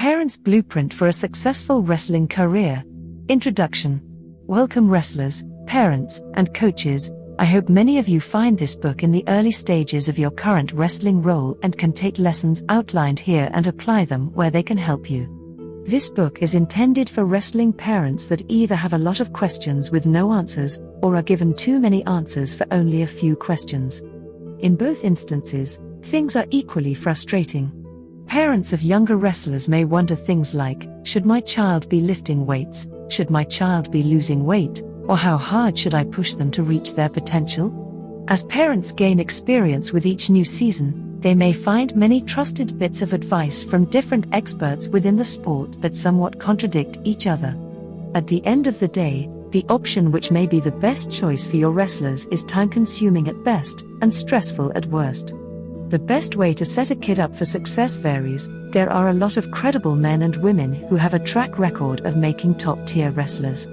Parents' Blueprint for a Successful Wrestling Career. Introduction. Welcome, wrestlers, parents, and coaches. I hope many of you find this book in the early stages of your current wrestling role and can take lessons outlined here and apply them where they can help you. This book is intended for wrestling parents that either have a lot of questions with no answers or are given too many answers for only a few questions. In both instances, things are equally frustrating. Parents of younger wrestlers may wonder things like Should my child be lifting weights? Should my child be losing weight? Or how hard should I push them to reach their potential? As parents gain experience with each new season, they may find many trusted bits of advice from different experts within the sport that somewhat contradict each other. At the end of the day, the option which may be the best choice for your wrestlers is time consuming at best and stressful at worst. The best way to set a kid up for success varies. There are a lot of credible men and women who have a track record of making top tier wrestlers.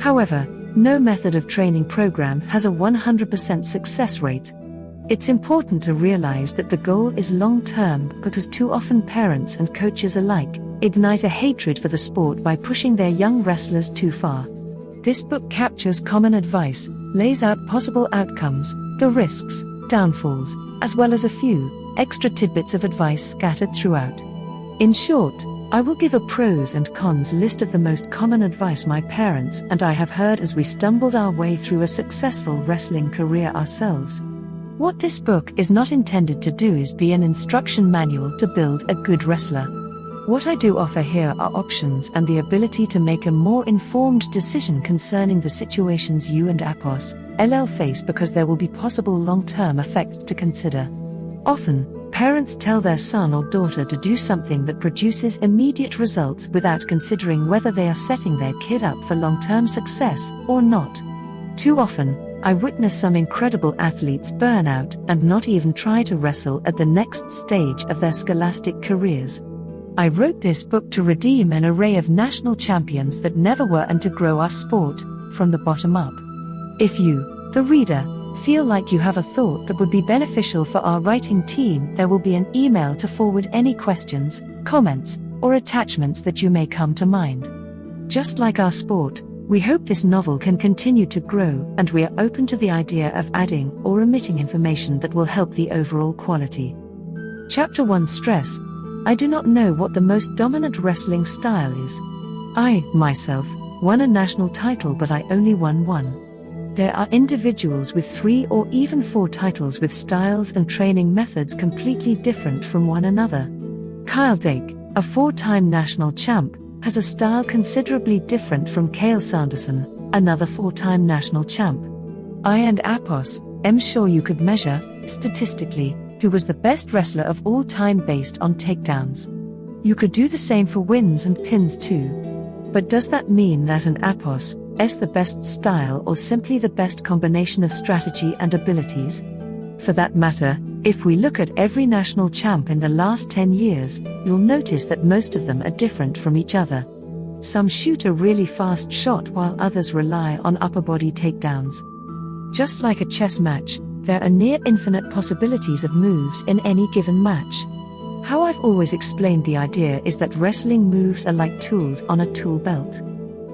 However, no method of training program has a 100% success rate. It's important to realize that the goal is long term because too often parents and coaches alike ignite a hatred for the sport by pushing their young wrestlers too far. This book captures common advice, lays out possible outcomes, the risks, downfalls, as well as a few extra tidbits of advice scattered throughout. In short, I will give a pros and cons list of the most common advice my parents and I have heard as we stumbled our way through a successful wrestling career ourselves. What this book is not intended to do is be an instruction manual to build a good wrestler. What I do offer here are options and the ability to make a more informed decision concerning the situations you and APOS, LL face because there will be possible long term effects to consider. Often, parents tell their son or daughter to do something that produces immediate results without considering whether they are setting their kid up for long term success or not. Too often, I witness some incredible athletes burn out and not even try to wrestle at the next stage of their scholastic careers. I wrote this book to redeem an array of national champions that never were and to grow our sport from the bottom up. If you, the reader, feel like you have a thought that would be beneficial for our writing team, there will be an email to forward any questions, comments, or attachments that you may come to mind. Just like our sport, we hope this novel can continue to grow, and we are open to the idea of adding or omitting information that will help the overall quality. Chapter 1 Stress I do not know what the most dominant wrestling style is. I, myself, won a national title, but I only won one. There are individuals with three or even four titles with styles and training methods completely different from one another. Kyle Dake, a four time national champ, has a style considerably different from Cael Sanderson, another four time national champ. I and Apos, am sure you could measure, statistically, who was the best wrestler of all time based on takedowns. You could do the same for wins and pins too. But does that mean that an Apos, S the best style or simply the best combination of strategy and abilities? For that matter, if we look at every national champ in the last 10 years, you'll notice that most of them are different from each other. Some shoot a really fast shot while others rely on upper body takedowns. Just like a chess match, there are near infinite possibilities of moves in any given match. How I've always explained the idea is that wrestling moves are like tools on a tool belt.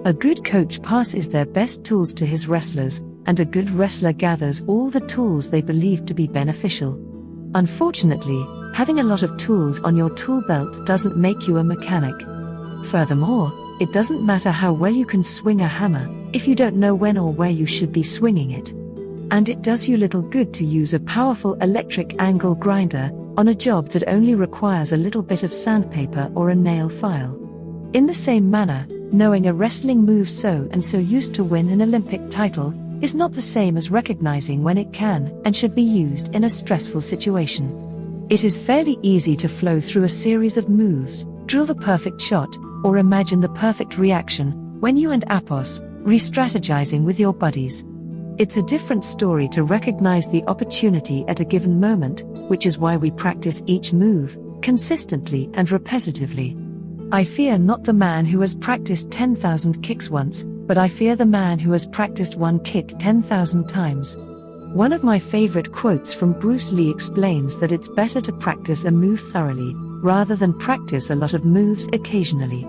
A good coach passes their best tools to his wrestlers, and a good wrestler gathers all the tools they believe to be beneficial. Unfortunately, having a lot of tools on your tool belt doesn't make you a mechanic. Furthermore, it doesn't matter how well you can swing a hammer if you don't know when or where you should be swinging it. And it does you little good to use a powerful electric angle grinder on a job that only requires a little bit of sandpaper or a nail file. In the same manner, knowing a wrestling move so and so used to win an Olympic title is not the same as recognizing when it can and should be used in a stressful situation. It is fairly easy to flow through a series of moves, drill the perfect shot, or imagine the perfect reaction when you and Apos re strategizing with your buddies. It's a different story to recognize the opportunity at a given moment, which is why we practice each move consistently and repetitively. I fear not the man who has practiced 10,000 kicks once, but I fear the man who has practiced one kick 10,000 times. One of my favorite quotes from Bruce Lee explains that it's better to practice a move thoroughly, rather than practice a lot of moves occasionally.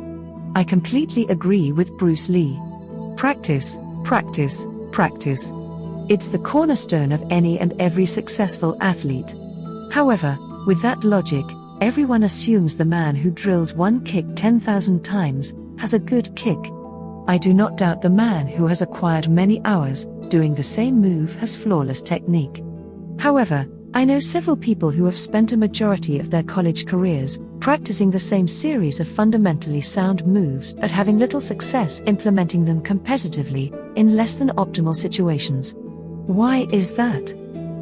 I completely agree with Bruce Lee. Practice, practice, practice. It's the cornerstone of any and every successful athlete. However, with that logic, everyone assumes the man who drills one kick 10,000 times has a good kick. I do not doubt the man who has acquired many hours doing the same move has flawless technique. However, I know several people who have spent a majority of their college careers practicing the same series of fundamentally sound moves but having little success implementing them competitively in less than optimal situations. Why is that?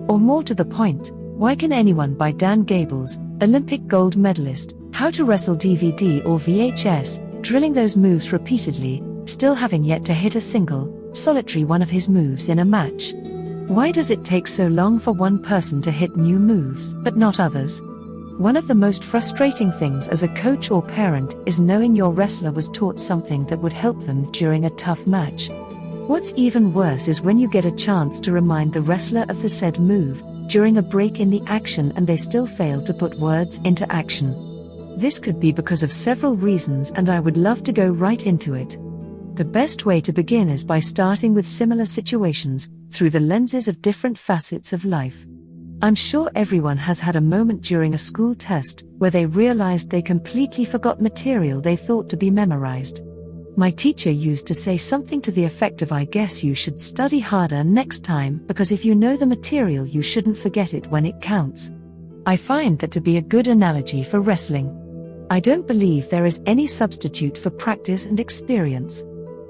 Or more to the point, why can anyone buy Dan Gable's Olympic gold medalist, How to Wrestle DVD or VHS, drilling those moves repeatedly, still having yet to hit a single, solitary one of his moves in a match? Why does it take so long for one person to hit new moves, but not others? One of the most frustrating things as a coach or parent is knowing your wrestler was taught something that would help them during a tough match. What's even worse is when you get a chance to remind the wrestler of the said move during a break in the action and they still fail to put words into action. This could be because of several reasons, and I would love to go right into it. The best way to begin is by starting with similar situations, through the lenses of different facets of life. I'm sure everyone has had a moment during a school test where they realized they completely forgot material they thought to be memorized. My teacher used to say something to the effect of I guess you should study harder next time because if you know the material, you shouldn't forget it when it counts. I find that to be a good analogy for wrestling. I don't believe there is any substitute for practice and experience.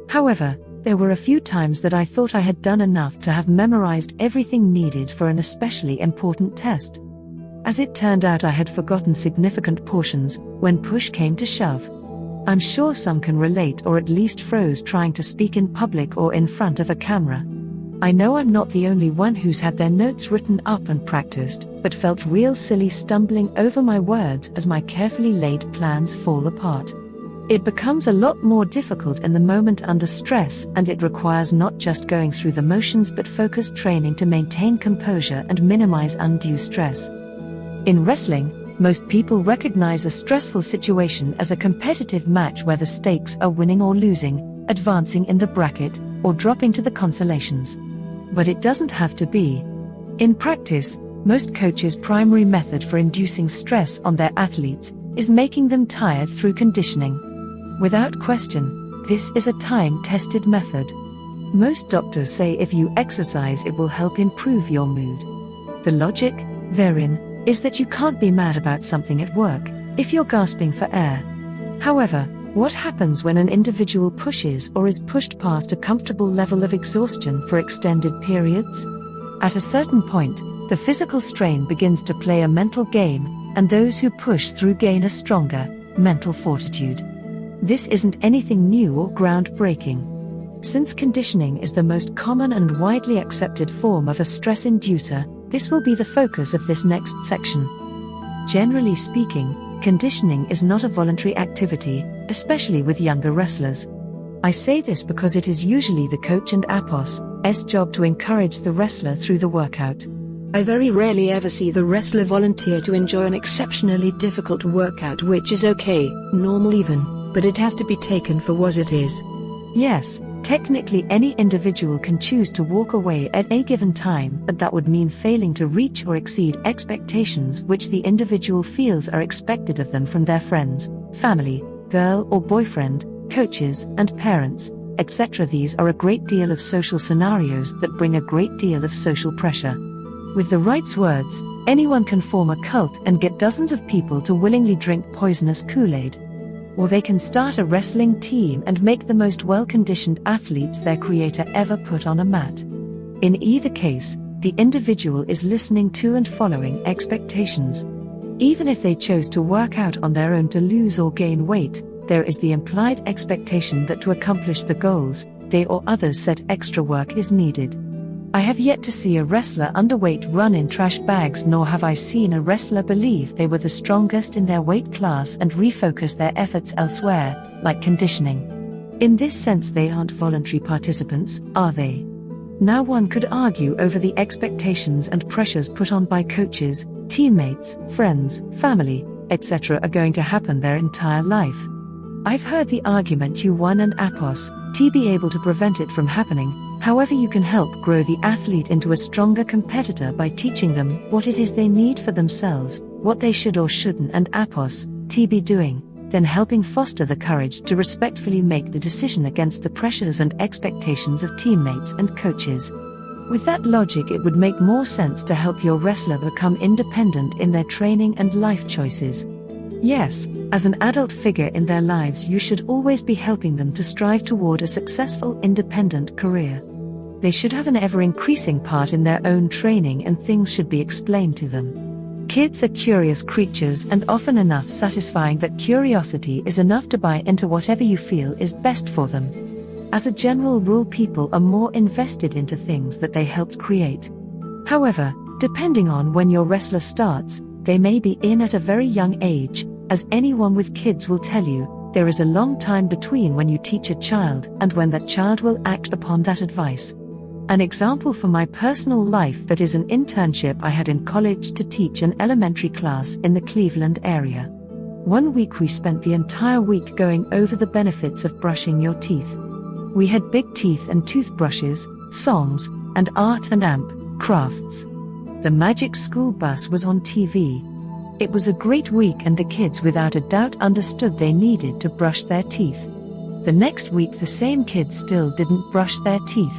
However, there were a few times that I thought I had done enough to have memorized everything needed for an especially important test. As it turned out, I had forgotten significant portions when push came to shove. I'm sure some can relate or at least froze trying to speak in public or in front of a camera. I know I'm not the only one who's had their notes written up and practiced, but felt real silly stumbling over my words as my carefully laid plans fall apart. It becomes a lot more difficult in the moment under stress, and it requires not just going through the motions but focused training to maintain composure and minimize undue stress. In wrestling, most people recognize a stressful situation as a competitive match where the stakes are winning or losing, advancing in the bracket, or dropping to the consolations. But it doesn't have to be. In practice, most coaches' primary method for inducing stress on their athletes is making them tired through conditioning. Without question, this is a time tested method. Most doctors say if you exercise, it will help improve your mood. The logic, therein, is that you can't be mad about something at work if you're gasping for air. However, what happens when an individual pushes or is pushed past a comfortable level of exhaustion for extended periods? At a certain point, the physical strain begins to play a mental game, and those who push through gain a stronger mental fortitude. This isn't anything new or groundbreaking. Since conditioning is the most common and widely accepted form of a stress inducer, this will be the focus of this next section. Generally speaking, conditioning is not a voluntary activity, especially with younger wrestlers. I say this because it is usually the coach and APOS's job to encourage the wrestler through the workout. I very rarely ever see the wrestler volunteer to enjoy an exceptionally difficult workout, which is okay, normal even but it has to be taken for what it is. Yes, technically any individual can choose to walk away at a given time, but that would mean failing to reach or exceed expectations which the individual feels are expected of them from their friends, family, girl or boyfriend, coaches, and parents, etc. These are a great deal of social scenarios that bring a great deal of social pressure. With the right words, anyone can form a cult and get dozens of people to willingly drink poisonous Kool Aid or they can start a wrestling team and make the most well conditioned athletes their creator ever put on a mat. In either case, the individual is listening to and following expectations. Even if they chose to work out on their own to lose or gain weight, there is the implied expectation that to accomplish the goals, they or others set extra work is needed. I have yet to see a wrestler underweight run in trash bags, nor have I seen a wrestler believe they were the strongest in their weight class and refocus their efforts elsewhere, like conditioning. In this sense, they aren't voluntary participants, are they? Now, one could argue over the expectations and pressures put on by coaches, teammates, friends, family, etc., are going to happen their entire life. I've heard the argument you won an APOS, to be able to prevent it from happening, however, you can help grow the athlete into a stronger competitor by teaching them what it is they need for themselves, what they should or shouldn't, and APOS, to be doing, then helping foster the courage to respectfully make the decision against the pressures and expectations of teammates and coaches. With that logic, it would make more sense to help your wrestler become independent in their training and life choices. Yes, as an adult figure in their lives, you should always be helping them to strive toward a successful independent career. They should have an ever increasing part in their own training and things should be explained to them. Kids are curious creatures and often enough satisfying that curiosity is enough to buy into whatever you feel is best for them. As a general rule, people are more invested into things that they helped create. However, depending on when your wrestler starts, they may be in at a very young age, as anyone with kids will tell you, there is a long time between when you teach a child and when that child will act upon that advice. An example from my personal life that is an internship I had in college to teach an elementary class in the Cleveland area. One week we spent the entire week going over the benefits of brushing your teeth. We had big teeth and toothbrushes, songs, and art and amp, crafts. The Magic School Bus was on TV, it was a great week, and the kids without a doubt understood they needed to brush their teeth. The next week, the same kids still didn't brush their teeth.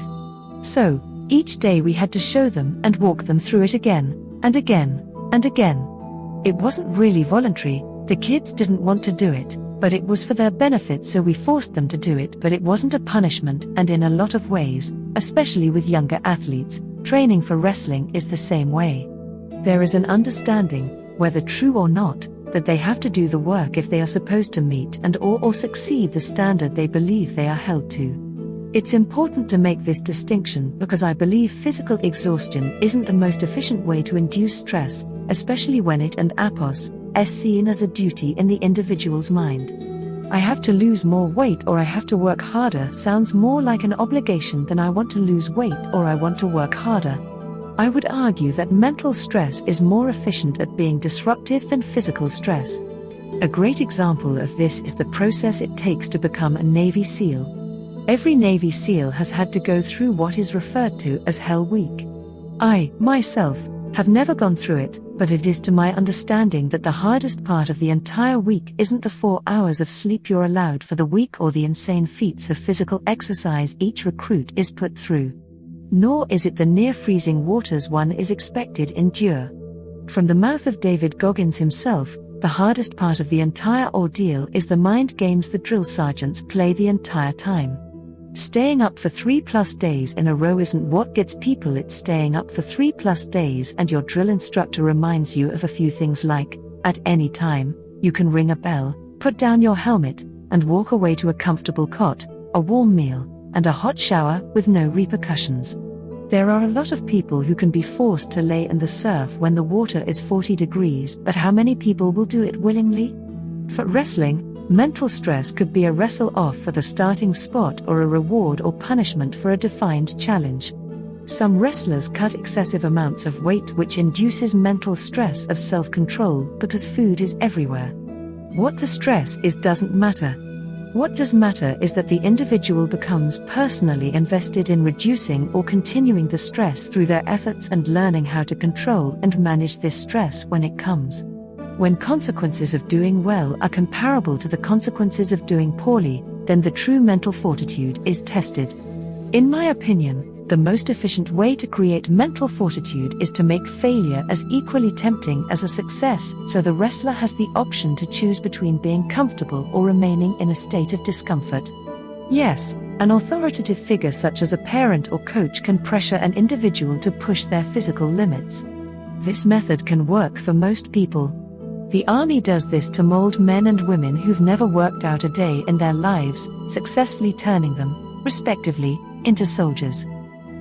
So, each day we had to show them and walk them through it again, and again, and again. It wasn't really voluntary, the kids didn't want to do it, but it was for their benefit, so we forced them to do it. But it wasn't a punishment, and in a lot of ways, especially with younger athletes, training for wrestling is the same way. There is an understanding, whether true or not, that they have to do the work if they are supposed to meet and or, or succeed the standard they believe they are held to. It's important to make this distinction because I believe physical exhaustion isn't the most efficient way to induce stress, especially when it and APOS is seen as a duty in the individual's mind. I have to lose more weight or I have to work harder sounds more like an obligation than I want to lose weight or I want to work harder. I would argue that mental stress is more efficient at being disruptive than physical stress. A great example of this is the process it takes to become a Navy SEAL. Every Navy SEAL has had to go through what is referred to as Hell Week. I, myself, have never gone through it, but it is to my understanding that the hardest part of the entire week isn't the four hours of sleep you're allowed for the week or the insane feats of physical exercise each recruit is put through nor is it the near freezing waters one is expected endure. From the mouth of David Goggins himself, the hardest part of the entire ordeal is the mind games the drill sergeants play the entire time. Staying up for three plus days in a row isn't what gets people, it's staying up for three plus days, and your drill instructor reminds you of a few things like at any time, you can ring a bell, put down your helmet, and walk away to a comfortable cot, a warm meal, and a hot shower with no repercussions. There are a lot of people who can be forced to lay in the surf when the water is 40 degrees, but how many people will do it willingly? For wrestling, mental stress could be a wrestle off for the starting spot or a reward or punishment for a defined challenge. Some wrestlers cut excessive amounts of weight, which induces mental stress of self control because food is everywhere. What the stress is doesn't matter, what does matter is that the individual becomes personally invested in reducing or continuing the stress through their efforts and learning how to control and manage this stress when it comes. When consequences of doing well are comparable to the consequences of doing poorly, then the true mental fortitude is tested. In my opinion, the most efficient way to create mental fortitude is to make failure as equally tempting as a success, so the wrestler has the option to choose between being comfortable or remaining in a state of discomfort. Yes, an authoritative figure such as a parent or coach can pressure an individual to push their physical limits. This method can work for most people. The army does this to mold men and women who've never worked out a day in their lives, successfully turning them, respectively, into soldiers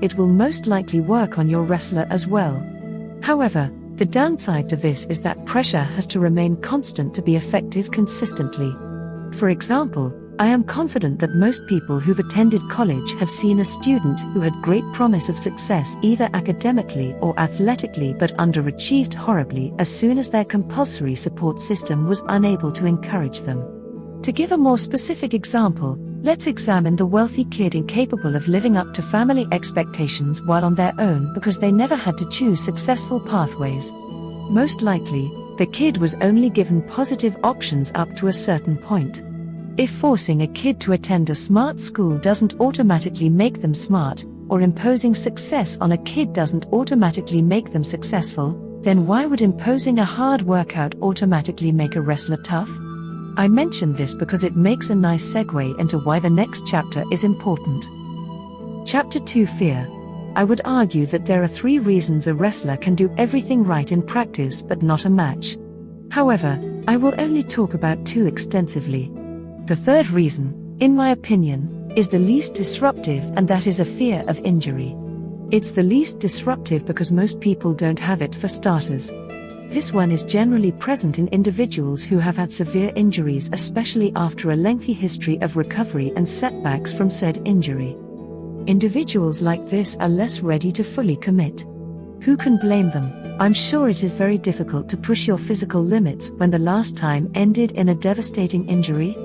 it will most likely work on your wrestler as well. However, the downside to this is that pressure has to remain constant to be effective consistently. For example, I am confident that most people who've attended college have seen a student who had great promise of success either academically or athletically but underachieved horribly as soon as their compulsory support system was unable to encourage them. To give a more specific example, let's examine the wealthy kid incapable of living up to family expectations while on their own because they never had to choose successful pathways. Most likely, the kid was only given positive options up to a certain point. If forcing a kid to attend a smart school doesn't automatically make them smart, or imposing success on a kid doesn't automatically make them successful, then why would imposing a hard workout automatically make a wrestler tough? I mention this because it makes a nice segue into why the next chapter is important. Chapter 2 Fear. I would argue that there are three reasons a wrestler can do everything right in practice but not a match. However, I will only talk about two extensively. The third reason, in my opinion, is the least disruptive, and that is a fear of injury. It's the least disruptive because most people don't have it for starters. This one is generally present in individuals who have had severe injuries, especially after a lengthy history of recovery and setbacks from said injury. Individuals like this are less ready to fully commit. Who can blame them? I'm sure it is very difficult to push your physical limits when the last time ended in a devastating injury.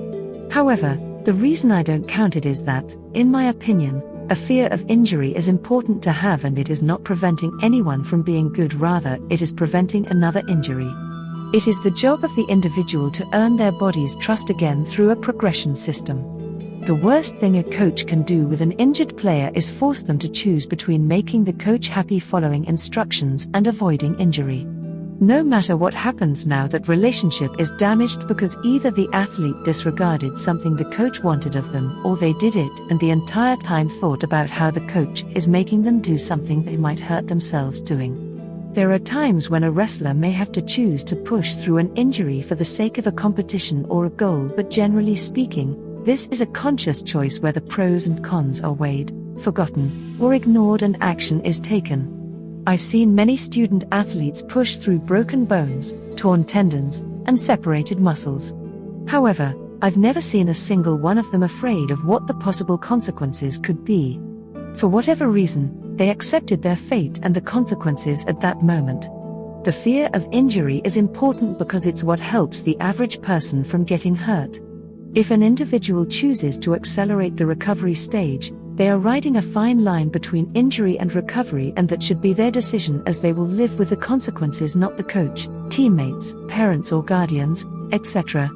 However, the reason I don't count it is that, in my opinion, a fear of injury is important to have and it is not preventing anyone from being good, rather, it is preventing another injury. It is the job of the individual to earn their body's trust again through a progression system. The worst thing a coach can do with an injured player is force them to choose between making the coach happy following instructions and avoiding injury. No matter what happens now, that relationship is damaged because either the athlete disregarded something the coach wanted of them or they did it and the entire time thought about how the coach is making them do something they might hurt themselves doing. There are times when a wrestler may have to choose to push through an injury for the sake of a competition or a goal, but generally speaking, this is a conscious choice where the pros and cons are weighed, forgotten, or ignored and action is taken. I've seen many student athletes push through broken bones, torn tendons, and separated muscles. However, I've never seen a single one of them afraid of what the possible consequences could be. For whatever reason, they accepted their fate and the consequences at that moment. The fear of injury is important because it's what helps the average person from getting hurt. If an individual chooses to accelerate the recovery stage, they are riding a fine line between injury and recovery, and that should be their decision as they will live with the consequences, not the coach, teammates, parents, or guardians, etc.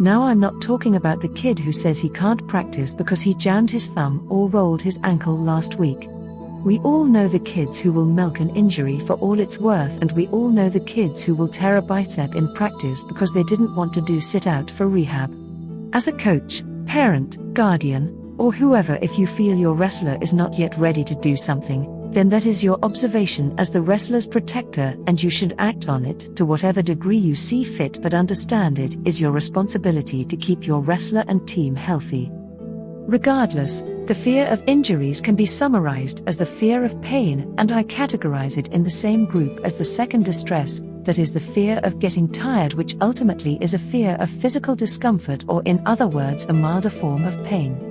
Now, I'm not talking about the kid who says he can't practice because he jammed his thumb or rolled his ankle last week. We all know the kids who will milk an injury for all it's worth, and we all know the kids who will tear a bicep in practice because they didn't want to do sit out for rehab. As a coach, parent, guardian, or whoever, if you feel your wrestler is not yet ready to do something, then that is your observation as the wrestler's protector, and you should act on it to whatever degree you see fit, but understand it is your responsibility to keep your wrestler and team healthy. Regardless, the fear of injuries can be summarized as the fear of pain, and I categorize it in the same group as the second distress, that is the fear of getting tired, which ultimately is a fear of physical discomfort, or in other words, a milder form of pain.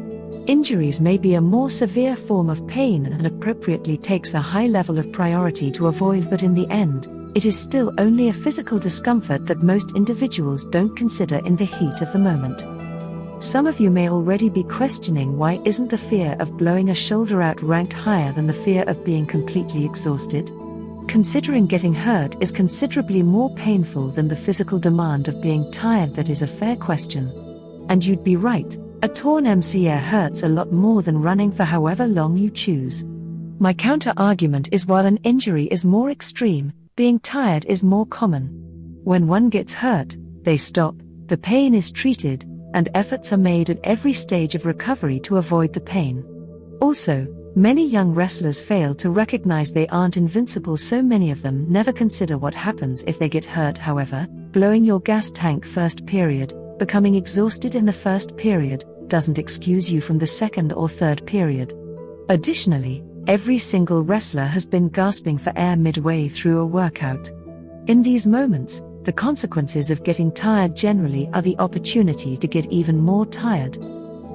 Injuries may be a more severe form of pain and appropriately takes a high level of priority to avoid, but in the end, it is still only a physical discomfort that most individuals don't consider in the heat of the moment. Some of you may already be questioning why isn't the fear of blowing a shoulder out ranked higher than the fear of being completely exhausted? Considering getting hurt is considerably more painful than the physical demand of being tired, that is a fair question. And you'd be right, a torn MCL hurts a lot more than running for however long you choose. My counter argument is while an injury is more extreme, being tired is more common. When one gets hurt, they stop, the pain is treated, and efforts are made at every stage of recovery to avoid the pain. Also, Many young wrestlers fail to recognize they aren't invincible, so many of them never consider what happens if they get hurt. However, blowing your gas tank first period, becoming exhausted in the first period, doesn't excuse you from the second or third period. Additionally, every single wrestler has been gasping for air midway through a workout. In these moments, the consequences of getting tired generally are the opportunity to get even more tired.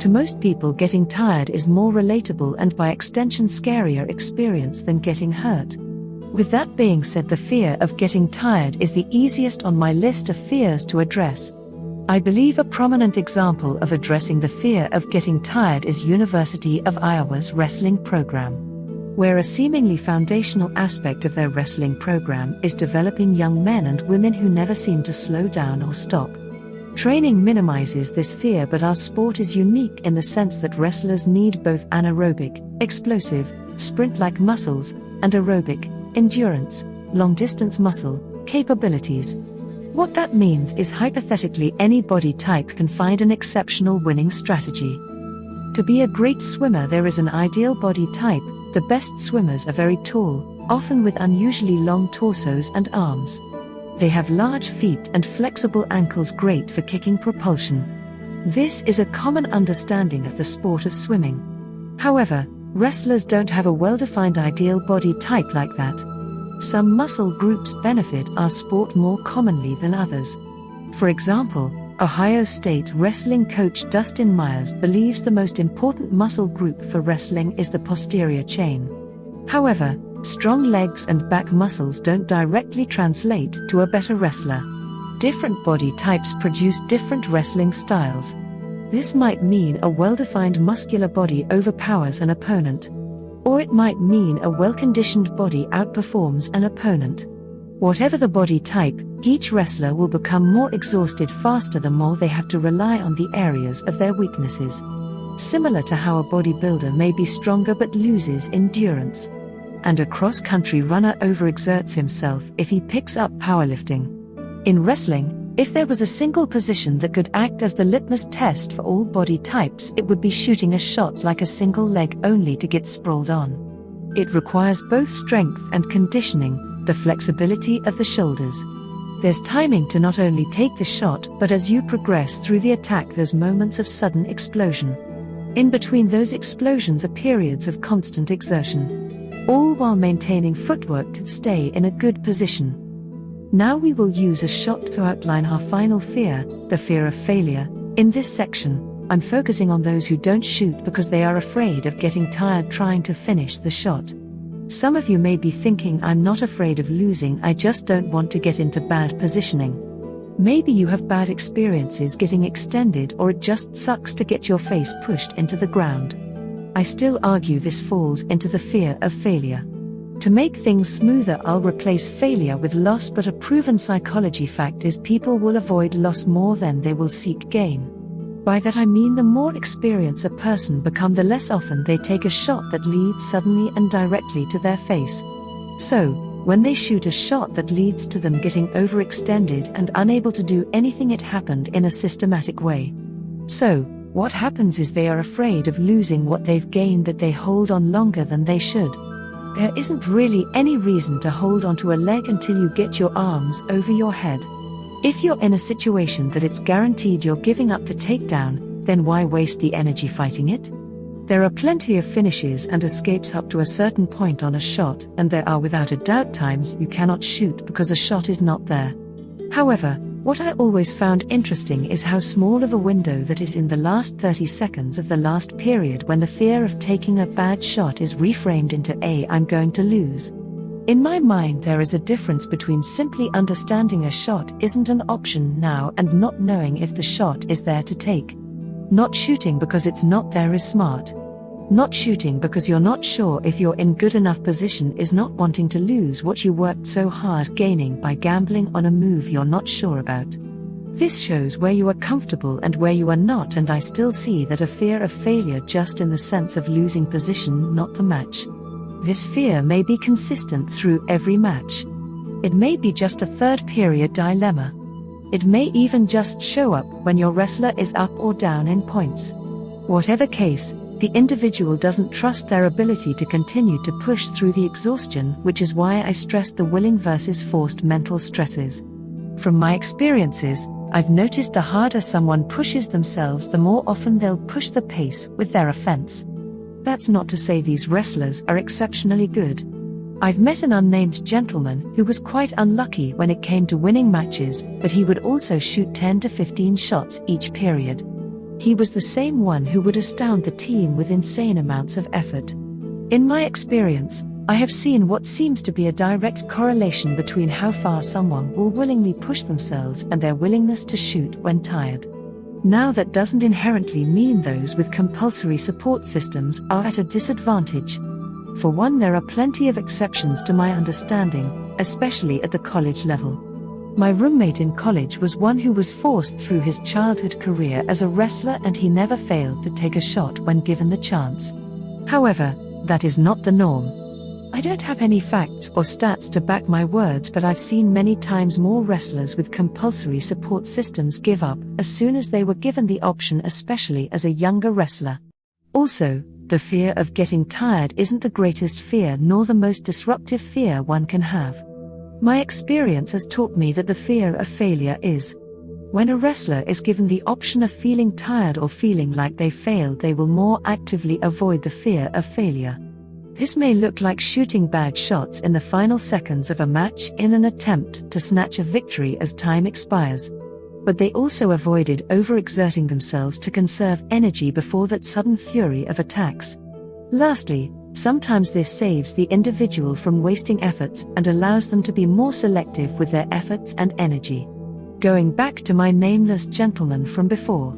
To most people, getting tired is more relatable and by extension scarier experience than getting hurt. With that being said, the fear of getting tired is the easiest on my list of fears to address. I believe a prominent example of addressing the fear of getting tired is University of Iowa's wrestling program. Where a seemingly foundational aspect of their wrestling program is developing young men and women who never seem to slow down or stop. Training minimizes this fear, but our sport is unique in the sense that wrestlers need both anaerobic, explosive, sprint like muscles, and aerobic, endurance, long distance muscle, capabilities. What that means is hypothetically any body type can find an exceptional winning strategy. To be a great swimmer, there is an ideal body type. The best swimmers are very tall, often with unusually long torsos and arms. They have large feet and flexible ankles great for kicking propulsion. This is a common understanding of the sport of swimming. However, wrestlers don't have a well defined ideal body type like that. Some muscle groups benefit our sport more commonly than others. For example, Ohio State wrestling coach Dustin Myers believes the most important muscle group for wrestling is the posterior chain. However, Strong legs and back muscles don't directly translate to a better wrestler. Different body types produce different wrestling styles. This might mean a well defined muscular body overpowers an opponent. Or it might mean a well conditioned body outperforms an opponent. Whatever the body type, each wrestler will become more exhausted faster the more they have to rely on the areas of their weaknesses. Similar to how a bodybuilder may be stronger but loses endurance and a cross country runner overexerts himself if he picks up powerlifting. In wrestling, if there was a single position that could act as the litmus test for all body types, it would be shooting a shot like a single leg only to get sprawled on. It requires both strength and conditioning, the flexibility of the shoulders. There's timing to not only take the shot, but as you progress through the attack, there's moments of sudden explosion. In between those explosions are periods of constant exertion all while maintaining footwork to stay in a good position. Now we will use a shot to outline our final fear, the fear of failure. In this section, I'm focusing on those who don't shoot because they are afraid of getting tired trying to finish the shot. Some of you may be thinking, I'm not afraid of losing, I just don't want to get into bad positioning. Maybe you have bad experiences getting extended, or it just sucks to get your face pushed into the ground. I still argue this falls into the fear of failure. To make things smoother, I'll replace failure with loss, but a proven psychology fact is people will avoid loss more than they will seek gain. By that I mean the more experience a person become, the less often they take a shot that leads suddenly and directly to their face. So, when they shoot a shot that leads to them getting overextended and unable to do anything, it happened in a systematic way. So, what happens is they are afraid of losing what they've gained that they hold on longer than they should. There isn't really any reason to hold onto a leg until you get your arms over your head. If you're in a situation that it's guaranteed you're giving up the takedown, then why waste the energy fighting it? There are plenty of finishes and escapes up to a certain point on a shot, and there are without a doubt times you cannot shoot because a shot is not there. However, what I always found interesting is how small of a window that is in the last 30 seconds of the last period when the fear of taking a bad shot is reframed into a I'm going to lose. In my mind, there is a difference between simply understanding a shot isn't an option now and not knowing if the shot is there to take. Not shooting because it's not there is smart. Not shooting because you're not sure if you're in good enough position is not wanting to lose what you worked so hard gaining by gambling on a move you're not sure about. This shows where you are comfortable and where you are not, and I still see that a fear of failure just in the sense of losing position, not the match. This fear may be consistent through every match. It may be just a third period dilemma. It may even just show up when your wrestler is up or down in points. Whatever case, the individual doesn't trust their ability to continue to push through the exhaustion, which is why I stress the willing versus forced mental stresses. From my experiences, I've noticed the harder someone pushes themselves, the more often they'll push the pace with their offense. That's not to say these wrestlers are exceptionally good. I've met an unnamed gentleman who was quite unlucky when it came to winning matches, but he would also shoot 10 to 15 shots each period. He was the same one who would astound the team with insane amounts of effort. In my experience, I have seen what seems to be a direct correlation between how far someone will willingly push themselves and their willingness to shoot when tired. Now, that doesn't inherently mean those with compulsory support systems are at a disadvantage. For one, there are plenty of exceptions to my understanding, especially at the college level. My roommate in college was one who was forced through his childhood career as a wrestler and he never failed to take a shot when given the chance. However, that is not the norm. I don't have any facts or stats to back my words, but I've seen many times more wrestlers with compulsory support systems give up as soon as they were given the option, especially as a younger wrestler. Also, the fear of getting tired isn't the greatest fear nor the most disruptive fear one can have. My experience has taught me that the fear of failure is. When a wrestler is given the option of feeling tired or feeling like they failed, they will more actively avoid the fear of failure. This may look like shooting bad shots in the final seconds of a match in an attempt to snatch a victory as time expires. But they also avoided overexerting themselves to conserve energy before that sudden fury of attacks. Lastly, Sometimes this saves the individual from wasting efforts and allows them to be more selective with their efforts and energy. Going back to my nameless gentleman from before.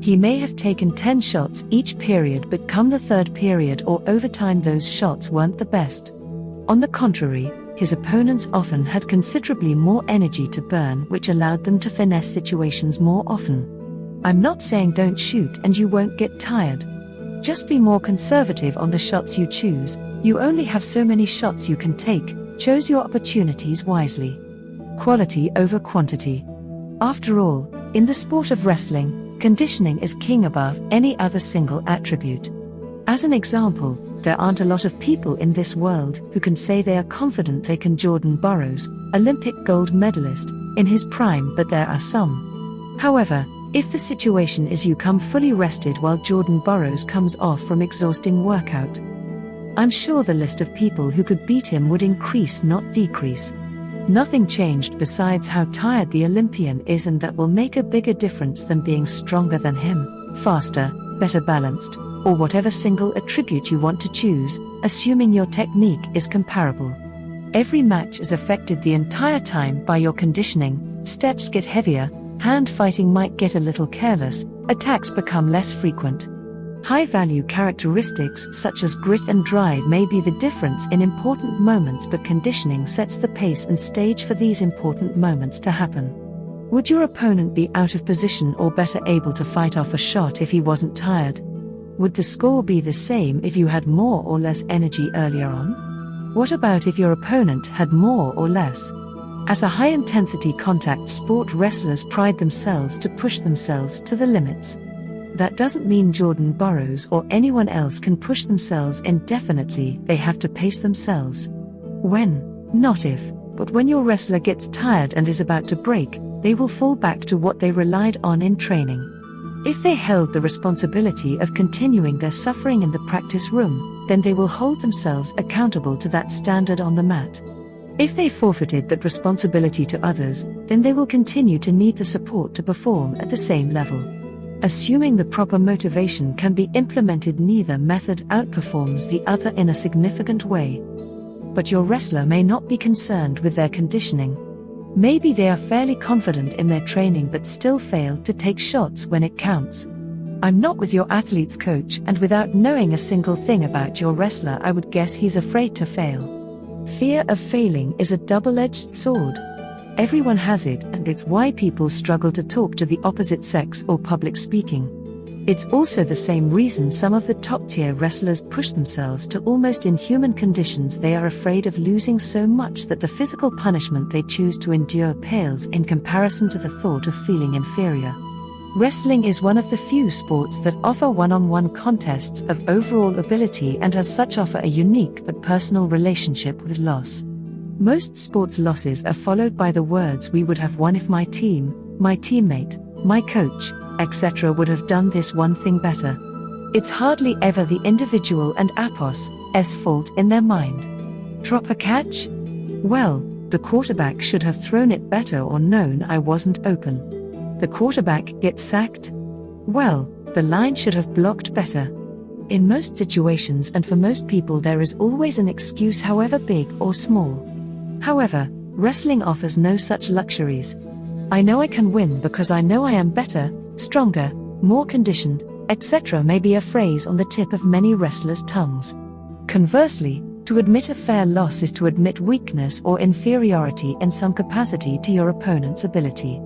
He may have taken 10 shots each period, but come the third period or overtime, those shots weren't the best. On the contrary, his opponents often had considerably more energy to burn, which allowed them to finesse situations more often. I'm not saying don't shoot and you won't get tired. Just be more conservative on the shots you choose, you only have so many shots you can take, choose your opportunities wisely. Quality over quantity. After all, in the sport of wrestling, conditioning is king above any other single attribute. As an example, there aren't a lot of people in this world who can say they are confident they can Jordan Burroughs, Olympic gold medalist, in his prime, but there are some. However, if the situation is you come fully rested while Jordan Burroughs comes off from exhausting workout, I'm sure the list of people who could beat him would increase, not decrease. Nothing changed besides how tired the Olympian is, and that will make a bigger difference than being stronger than him, faster, better balanced, or whatever single attribute you want to choose, assuming your technique is comparable. Every match is affected the entire time by your conditioning, steps get heavier, hand fighting might get a little careless, attacks become less frequent. High value characteristics such as grit and drive may be the difference in important moments, but conditioning sets the pace and stage for these important moments to happen. Would your opponent be out of position or better able to fight off a shot if he wasn't tired? Would the score be the same if you had more or less energy earlier on? What about if your opponent had more or less? As a high intensity contact sport, wrestlers pride themselves to push themselves to the limits. That doesn't mean Jordan Burroughs or anyone else can push themselves indefinitely, they have to pace themselves. When, not if, but when your wrestler gets tired and is about to break, they will fall back to what they relied on in training. If they held the responsibility of continuing their suffering in the practice room, then they will hold themselves accountable to that standard on the mat. If they forfeited that responsibility to others, then they will continue to need the support to perform at the same level. Assuming the proper motivation can be implemented, neither method outperforms the other in a significant way. But your wrestler may not be concerned with their conditioning. Maybe they are fairly confident in their training but still fail to take shots when it counts. I'm not with your athlete's coach, and without knowing a single thing about your wrestler, I would guess he's afraid to fail. Fear of failing is a double edged sword. Everyone has it, and it's why people struggle to talk to the opposite sex or public speaking. It's also the same reason some of the top tier wrestlers push themselves to almost inhuman conditions. They are afraid of losing so much that the physical punishment they choose to endure pales in comparison to the thought of feeling inferior. Wrestling is one of the few sports that offer one on one contests of overall ability and as such offer a unique but personal relationship with loss. Most sports losses are followed by the words we would have won if my team, my teammate, my coach, etc. would have done this one thing better. It's hardly ever the individual and apos s fault in their mind. Drop a catch? Well, the quarterback should have thrown it better or known I wasn't open the quarterback gets sacked? Well, The line should have blocked better. In most situations and for most people, there is always an excuse, however big or small. However, wrestling offers no such luxuries. I know I can win because I know I am better, stronger, more conditioned, etc. may be a phrase on the tip of many wrestlers' tongues. Conversely, to admit a fair loss is to admit weakness or inferiority in some capacity to your opponent's ability.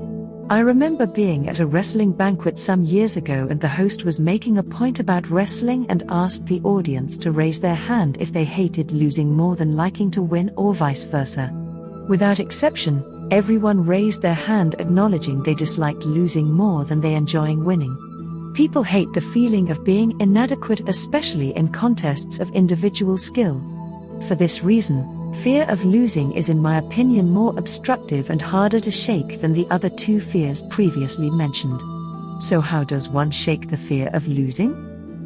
I remember being at a wrestling banquet some years ago and the host was making a point about wrestling and asked the audience to raise their hand if they hated losing more than liking to win or vice versa. Without exception, everyone raised their hand acknowledging they disliked losing more than they enjoying winning. People hate the feeling of being inadequate, especially in contests of individual skill. For this reason, fear of losing is, in my opinion, more obstructive and harder to shake than the other two fears previously mentioned. So, how does one shake the fear of losing?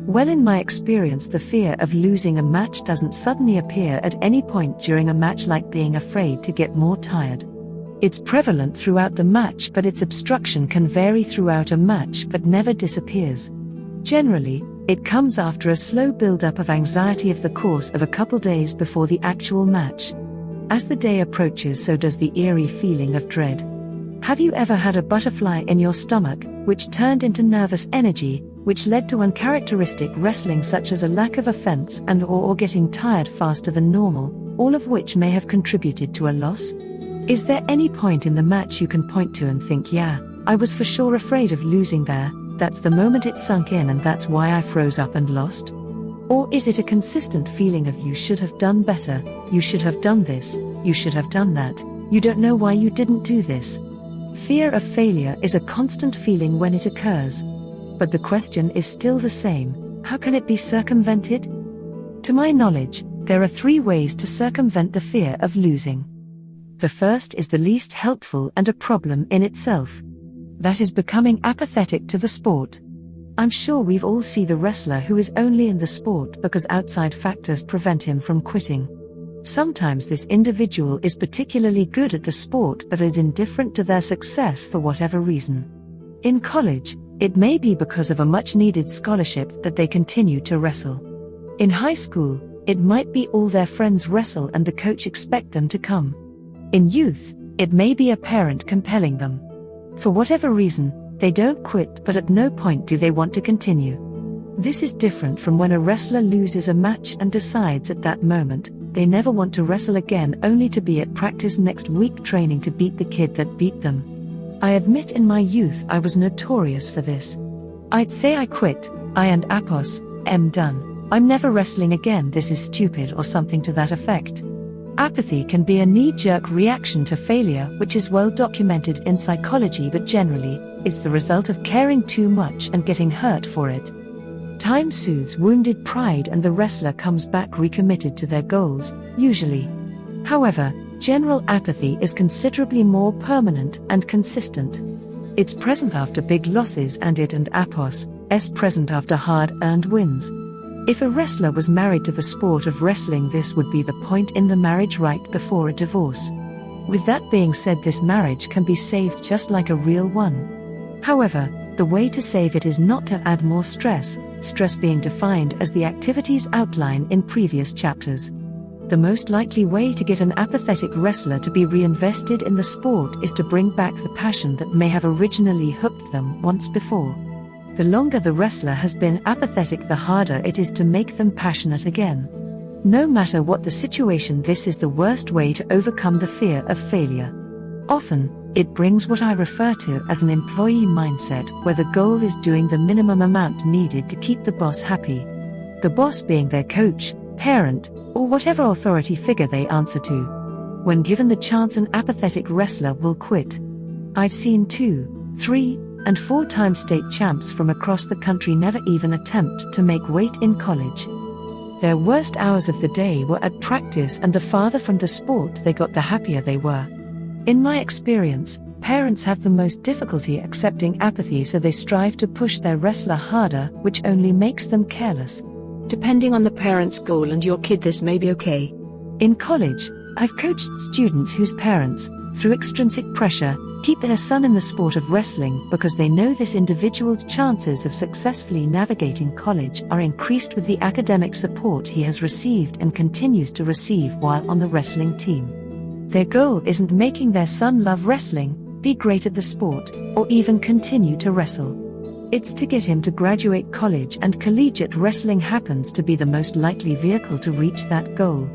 Well, in my experience, the fear of losing a match doesn't suddenly appear at any point during a match like being afraid to get more tired. It's prevalent throughout the match, but its obstruction can vary throughout a match but never disappears. Generally, it comes after a slow build-up of anxiety of the course of a couple days before the actual match. As the day approaches, so does the eerie feeling of dread. Have you ever had a butterfly in your stomach, which turned into nervous energy, which led to uncharacteristic wrestling such as a lack of offense and or, or getting tired faster than normal, all of which may have contributed to a loss? Is there any point in the match you can point to and think, yeah, I was for sure afraid of losing there, that's the moment it sunk in and that's why I froze up and lost? Or is it a consistent feeling of you should have done better, you should have done this, you should have done that, you don't know why you didn't do this? Fear of failure is a constant feeling when it occurs. But the question is still the same how can it be circumvented? To my knowledge, there are three ways to circumvent the fear of losing. The first is the least helpful and a problem in itself. That is becoming apathetic to the sport. I'm sure we've all seen the wrestler who is only in the sport because outside factors prevent him from quitting. Sometimes this individual is particularly good at the sport but is indifferent to their success for whatever reason. In college, it may be because of a much needed scholarship that they continue to wrestle. In high school, it might be all their friends wrestle and the coach expect them to come. In youth, it may be a parent compelling them. For whatever reason, they don't quit, but at no point do they want to continue. This is different from when a wrestler loses a match and decides at that moment they never want to wrestle again, only to be at practice next week training to beat the kid that beat them. I admit in my youth I was notorious for this. I'd say I quit, I and Apos, am done, I'm never wrestling again, this is stupid, or something to that effect. Apathy can be a knee jerk reaction to failure, which is well documented in psychology, but generally, is the result of caring too much and getting hurt for it. Time soothes wounded pride, and the wrestler comes back recommitted to their goals, usually. However, general apathy is considerably more permanent and consistent. It's present after big losses, and it and Apos, S present after hard earned wins. If a wrestler was married to the sport of wrestling, this would be the point in the marriage right before a divorce. With that being said, this marriage can be saved just like a real one. However, the way to save it is not to add more stress, stress being defined as the activities outlined in previous chapters. The most likely way to get an apathetic wrestler to be reinvested in the sport is to bring back the passion that may have originally hooked them once before. The longer the wrestler has been apathetic, the harder it is to make them passionate again. No matter what the situation, this is the worst way to overcome the fear of failure. Often, it brings what I refer to as an employee mindset, where the goal is doing the minimum amount needed to keep the boss happy. The boss being their coach, parent, or whatever authority figure they answer to. When given the chance, an apathetic wrestler will quit. I've seen two, three, and four time state champs from across the country never even attempt to make weight in college. Their worst hours of the day were at practice, and the farther from the sport they got, the happier they were. In my experience, parents have the most difficulty accepting apathy, so they strive to push their wrestler harder, which only makes them careless. Depending on the parent's goal and your kid, this may be okay. In college, I've coached students whose parents, through extrinsic pressure, keep their son in the sport of wrestling because they know this individual's chances of successfully navigating college are increased with the academic support he has received and continues to receive while on the wrestling team. Their goal isn't making their son love wrestling, be great at the sport, or even continue to wrestle. It's to get him to graduate college, and collegiate wrestling happens to be the most likely vehicle to reach that goal.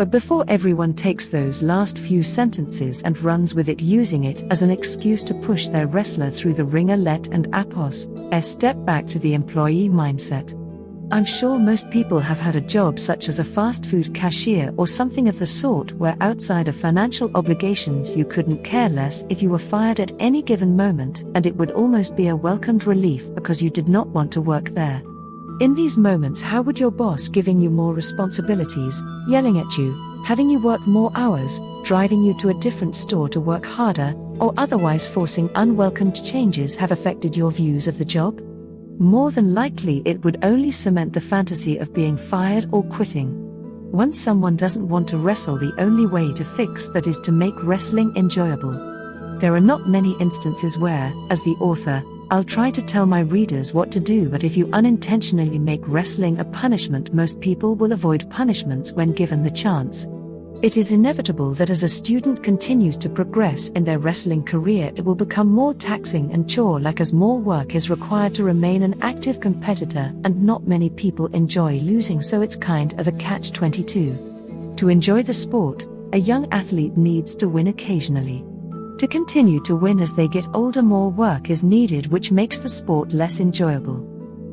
But before everyone takes those last few sentences and runs with it, using it as an excuse to push their wrestler through the wringer, let and apos, a step back to the employee mindset. I'm sure most people have had a job such as a fast food cashier or something of the sort where outside of financial obligations you couldn't care less if you were fired at any given moment and it would almost be a welcomed relief because you did not want to work there. In these moments, how would your boss giving you more responsibilities, yelling at you, having you work more hours, driving you to a different store to work harder, or otherwise forcing unwelcomed changes have affected your views of the job? more than likely it would only cement the fantasy of being fired or quitting. Once someone doesn't want to wrestle, the only way to fix that is to make wrestling enjoyable. There are not many instances where, as the author, I'll try to tell my readers what to do, but if you unintentionally make wrestling a punishment, most people will avoid punishments when given the chance. It is inevitable that as a student continues to progress in their wrestling career, it will become more taxing and chore like as more work is required to remain an active competitor, and not many people enjoy losing, so it's kind of a catch 22. To enjoy the sport, a young athlete needs to win occasionally. To continue to win as they get older, more work is needed, which makes the sport less enjoyable.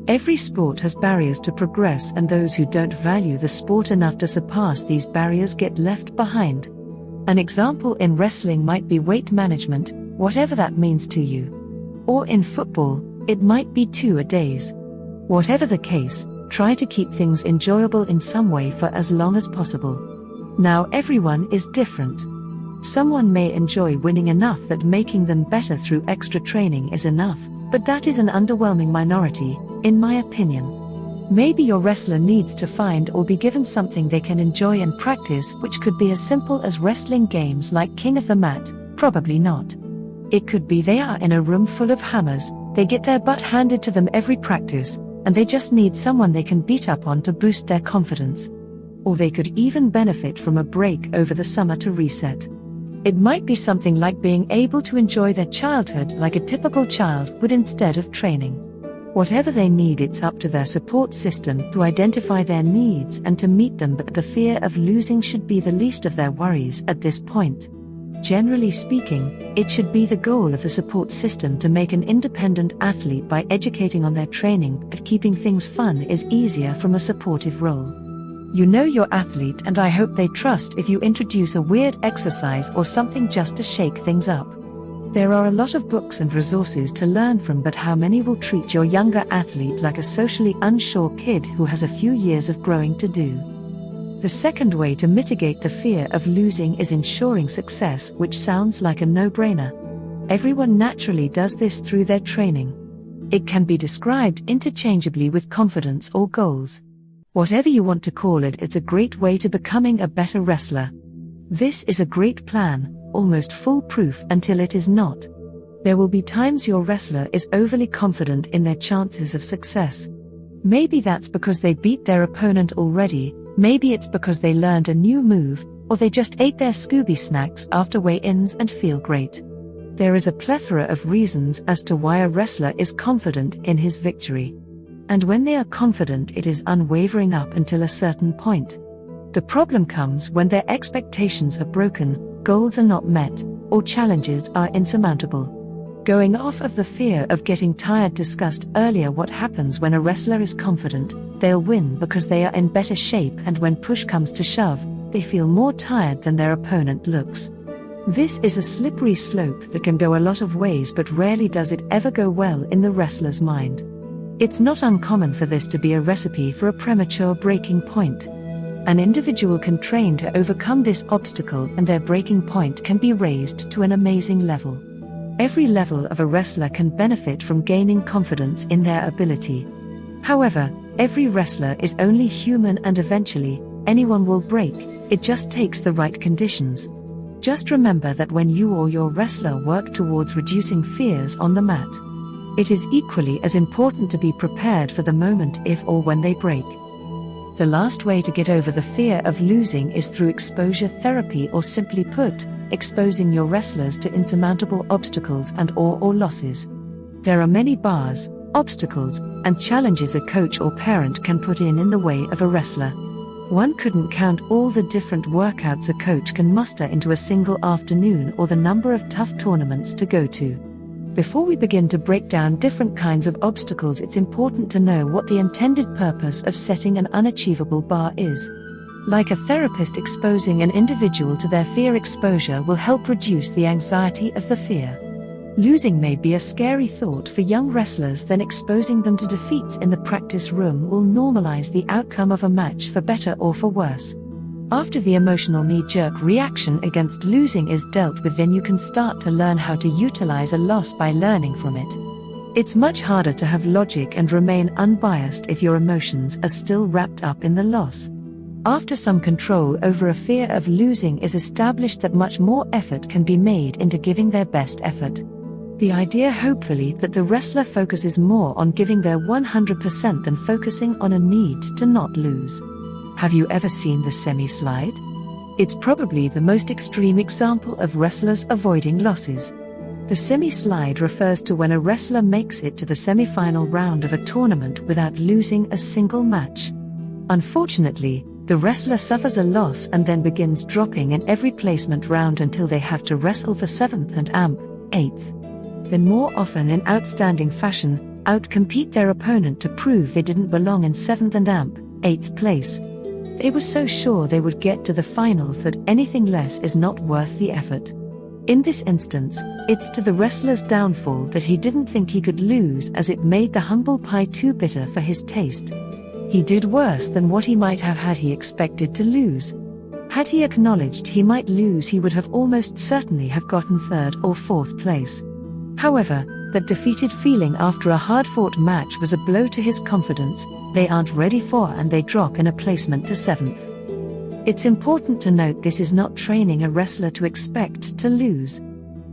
Every sport has barriers to progress, and those who don't value the sport enough to surpass these barriers get left behind. An example in wrestling might be weight management, whatever that means to you. Or in football, it might be two a days. Whatever the case, try to keep things enjoyable in some way for as long as possible. Now, everyone is different. Someone may enjoy winning enough that making them better through extra training is enough, but that is an underwhelming minority, in my opinion. Maybe your wrestler needs to find or be given something they can enjoy and practice, which could be as simple as wrestling games like King of the Mat, probably not. It could be they are in a room full of hammers, they get their butt handed to them every practice, and they just need someone they can beat up on to boost their confidence. Or they could even benefit from a break over the summer to reset. It might be something like being able to enjoy their childhood like a typical child would instead of training. Whatever they need, it's up to their support system to identify their needs and to meet them, but the fear of losing should be the least of their worries at this point. Generally speaking, it should be the goal of the support system to make an independent athlete by educating on their training, but keeping things fun is easier from a supportive role. You know your athlete, and I hope they trust if you introduce a weird exercise or something just to shake things up. There are a lot of books and resources to learn from, but how many will treat your younger athlete like a socially unsure kid who has a few years of growing to do? The second way to mitigate the fear of losing is ensuring success, which sounds like a no brainer. Everyone naturally does this through their training. It can be described interchangeably with confidence or goals. Whatever you want to call it, it's a great way to becoming a better wrestler. This is a great plan, almost foolproof until it is not. There will be times your wrestler is overly confident in their chances of success. Maybe that's because they beat their opponent already, maybe it's because they learned a new move, or they just ate their Scooby snacks after weigh ins and feel great. There is a plethora of reasons as to why a wrestler is confident in his victory. And when they are confident, it is unwavering up until a certain point. The problem comes when their expectations are broken, goals are not met, or challenges are insurmountable. Going off of the fear of getting tired discussed earlier, what happens when a wrestler is confident, they'll win because they are in better shape, and when push comes to shove, they feel more tired than their opponent looks. This is a slippery slope that can go a lot of ways, but rarely does it ever go well in the wrestler's mind. It's not uncommon for this to be a recipe for a premature breaking point. An individual can train to overcome this obstacle and their breaking point can be raised to an amazing level. Every level of a wrestler can benefit from gaining confidence in their ability. However, every wrestler is only human and eventually, anyone will break, it just takes the right conditions. Just remember that when you or your wrestler work towards reducing fears on the mat, it is equally as important to be prepared for the moment if or when they break. The last way to get over the fear of losing is through exposure therapy or simply put, exposing your wrestlers to insurmountable obstacles and or or losses. There are many bars, obstacles, and challenges a coach or parent can put in in the way of a wrestler. One couldn't count all the different workouts a coach can muster into a single afternoon or the number of tough tournaments to go to. Before we begin to break down different kinds of obstacles, it's important to know what the intended purpose of setting an unachievable bar is. Like a therapist, exposing an individual to their fear exposure will help reduce the anxiety of the fear. Losing may be a scary thought for young wrestlers, then exposing them to defeats in the practice room will normalize the outcome of a match for better or for worse. After the emotional knee jerk reaction against losing is dealt with, then you can start to learn how to utilize a loss by learning from it. It's much harder to have logic and remain unbiased if your emotions are still wrapped up in the loss. After some control over a fear of losing is established, that much more effort can be made into giving their best effort. The idea, hopefully, that the wrestler focuses more on giving their 100% than focusing on a need to not lose. Have you ever seen the semi slide? It's probably the most extreme example of wrestlers avoiding losses. The semi slide refers to when a wrestler makes it to the semi final round of a tournament without losing a single match. Unfortunately, the wrestler suffers a loss and then begins dropping in every placement round until they have to wrestle for 7th and AMP, 8th then more often in outstanding fashion, outcompete their opponent to prove they didn't belong in 7th and AMP, 8th place. They were so sure they would get to the finals that anything less is not worth the effort. In this instance, it's to the wrestler's downfall that he didn't think he could lose as it made the humble pie too bitter for his taste. He did worse than what he might have had he expected to lose. Had he acknowledged he might lose, he would have almost certainly have gotten third or fourth place. However, that defeated feeling after a hard fought match was a blow to his confidence, they aren't ready for and they drop in a placement to 7th. It's important to note this is not training a wrestler to expect to lose.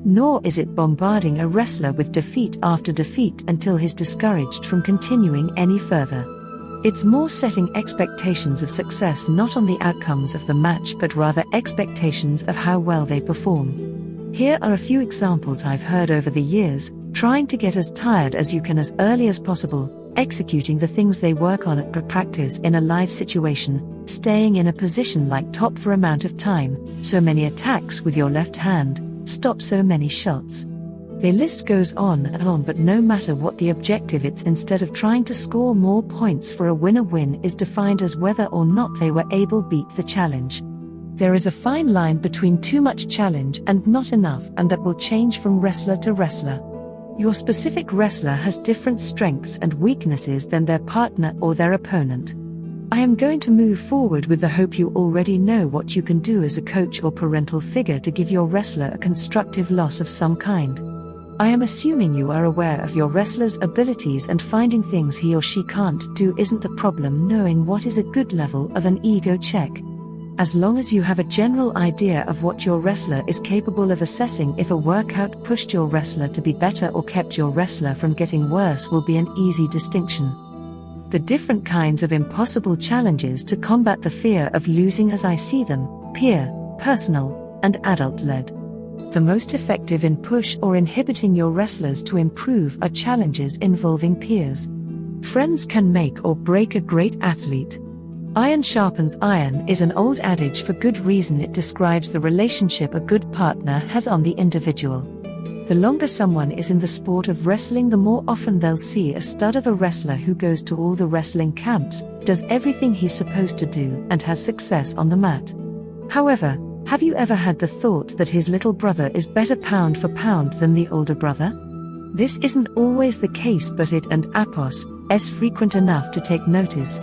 Nor is it bombarding a wrestler with defeat after defeat until he's discouraged from continuing any further. It's more setting expectations of success not on the outcomes of the match but rather expectations of how well they perform. Here are a few examples I've heard over the years trying to get as tired as you can as early as possible, executing the things they work on at practice in a live situation, staying in a position like top for amount of time, so many attacks with your left hand, stop so many shots. The list goes on and on, but no matter what the objective, it's instead of trying to score more points for a winner win is defined as whether or not they were able beat the challenge. There is a fine line between too much challenge and not enough, and that will change from wrestler to wrestler. Your specific wrestler has different strengths and weaknesses than their partner or their opponent. I am going to move forward with the hope you already know what you can do as a coach or parental figure to give your wrestler a constructive loss of some kind. I am assuming you are aware of your wrestler's abilities and finding things he or she can't do isn't the problem, knowing what is a good level of an ego check. As long as you have a general idea of what your wrestler is capable of assessing if a workout pushed your wrestler to be better or kept your wrestler from getting worse will be an easy distinction. The different kinds of impossible challenges to combat the fear of losing as I see them peer, personal, and adult led. The most effective in push or inhibiting your wrestlers to improve are challenges involving peers. Friends can make or break a great athlete. Iron sharpens iron is an old adage for good reason. It describes the relationship a good partner has on the individual. The longer someone is in the sport of wrestling, the more often they'll see a stud of a wrestler who goes to all the wrestling camps, does everything he's supposed to do, and has success on the mat. However, have you ever had the thought that his little brother is better pound for pound than the older brother? This isn't always the case, but it and apos is frequent enough to take notice.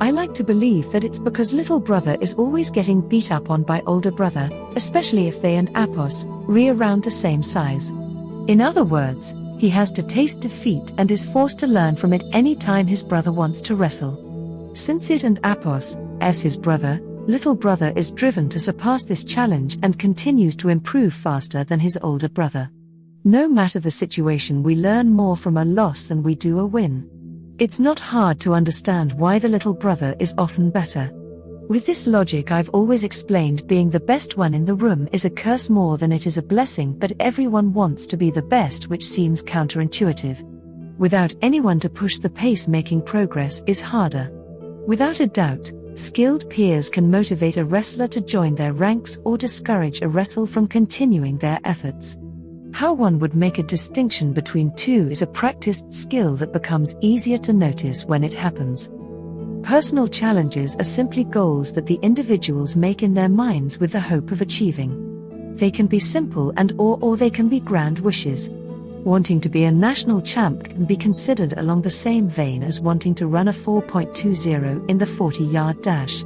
I like to believe that it's because little brother is always getting beat up on by older brother, especially if they and Apos re around the same size. In other words, he has to taste defeat and is forced to learn from it any time his brother wants to wrestle. Since it and Apos, as his brother, Little brother is driven to surpass this challenge and continues to improve faster than his older brother. No matter the situation, we learn more from a loss than we do a win. It's not hard to understand why the little brother is often better. With this logic, I've always explained being the best one in the room is a curse more than it is a blessing, but everyone wants to be the best, which seems counterintuitive. Without anyone to push the pace, making progress is harder. Without a doubt, skilled peers can motivate a wrestler to join their ranks or discourage a wrestle from continuing their efforts. How one would make a distinction between two is a practiced skill that becomes easier to notice when it happens. Personal challenges are simply goals that the individuals make in their minds with the hope of achieving. They can be simple and or or they can be grand wishes. Wanting to be a national champ can be considered along the same vein as wanting to run a 4.20 in the 40-yard dash.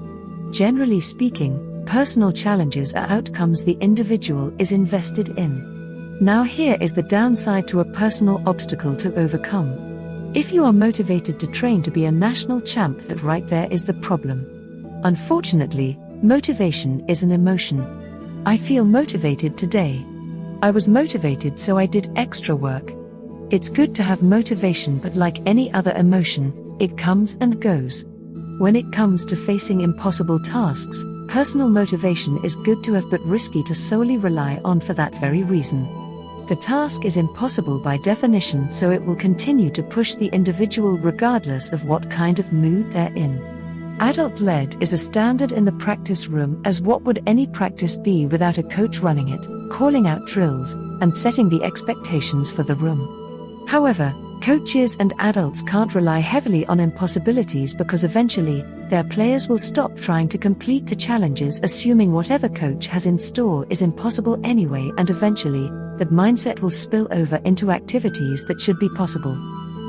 Generally speaking, personal challenges are outcomes the individual is invested in. Now, here is the downside to a personal obstacle to overcome. If you are motivated to train to be a national champ, that right there is the problem. Unfortunately, motivation is an emotion. I feel motivated today. I was motivated, so I did extra work. It's good to have motivation, but like any other emotion, it comes and goes. When it comes to facing impossible tasks, personal motivation is good to have but risky to solely rely on for that very reason. The task is impossible by definition, so it will continue to push the individual regardless of what kind of mood they're in. Adult led is a standard in the practice room, as what would any practice be without a coach running it, calling out drills, and setting the expectations for the room. However, coaches and adults can't rely heavily on impossibilities because eventually, their players will stop trying to complete the challenges, assuming whatever coach has in store is impossible anyway, and eventually, that mindset will spill over into activities that should be possible.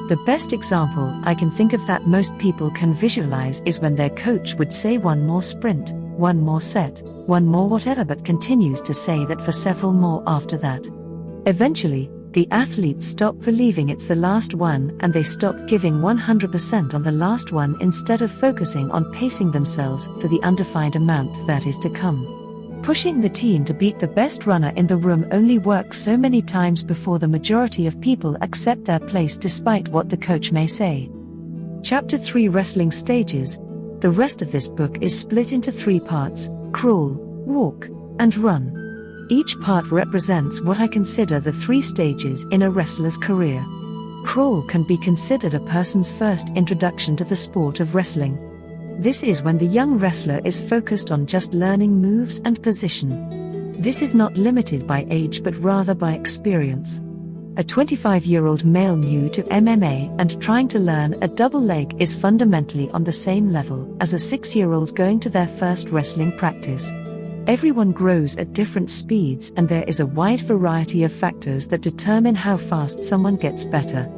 The best example I can think of that most people can visualize is when their coach would say one more sprint, one more set, one more whatever, but continues to say that for several more after that. Eventually, the athletes stop believing it's the last one and they stop giving 100% on the last one instead of focusing on pacing themselves for the undefined amount that is to come. Pushing the team to beat the best runner in the room only works so many times before the majority of people accept their place despite what the coach may say. Chapter 3 Wrestling Stages The rest of this book is split into three parts crawl, walk, and run. Each part represents what I consider the three stages in a wrestler's career. Crawl can be considered a person's first introduction to the sport of wrestling. This is when the young wrestler is focused on just learning moves and position. This is not limited by age but rather by experience. A 25 year old male new to MMA and trying to learn a double leg is fundamentally on the same level as a 6 year old going to their first wrestling practice. Everyone grows at different speeds, and there is a wide variety of factors that determine how fast someone gets better.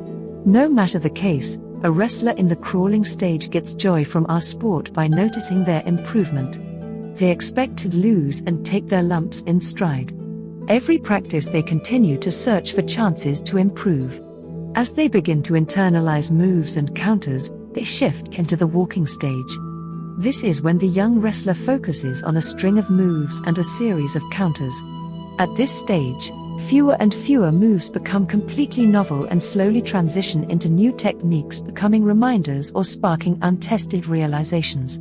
No matter the case, a wrestler in the crawling stage gets joy from our sport by noticing their improvement. They expect to lose and take their lumps in stride. Every practice, they continue to search for chances to improve. As they begin to internalize moves and counters, they shift into the walking stage. This is when the young wrestler focuses on a string of moves and a series of counters. At this stage, Fewer and fewer moves become completely novel and slowly transition into new techniques, becoming reminders or sparking untested realizations.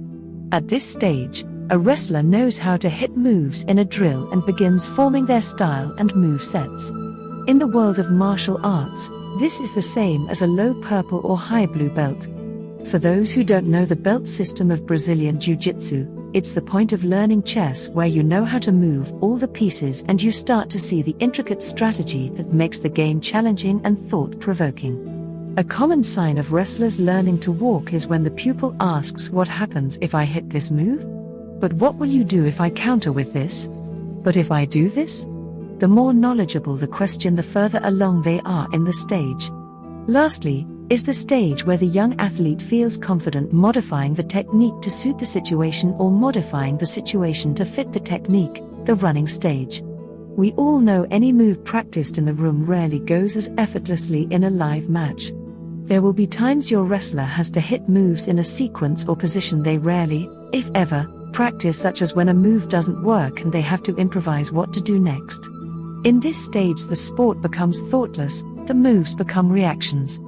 At this stage, a wrestler knows how to hit moves in a drill and begins forming their style and move sets. In the world of martial arts, this is the same as a low purple or high blue belt. For those who don't know the belt system of Brazilian Jiu Jitsu, it's the point of learning chess where you know how to move all the pieces and you start to see the intricate strategy that makes the game challenging and thought provoking. A common sign of wrestlers learning to walk is when the pupil asks, What happens if I hit this move? But what will you do if I counter with this? But if I do this? The more knowledgeable the question, the further along they are in the stage. Lastly, is the stage where the young athlete feels confident modifying the technique to suit the situation or modifying the situation to fit the technique, the running stage. We all know any move practiced in the room rarely goes as effortlessly in a live match. There will be times your wrestler has to hit moves in a sequence or position they rarely, if ever, practice, such as when a move doesn't work and they have to improvise what to do next. In this stage, the sport becomes thoughtless, the moves become reactions.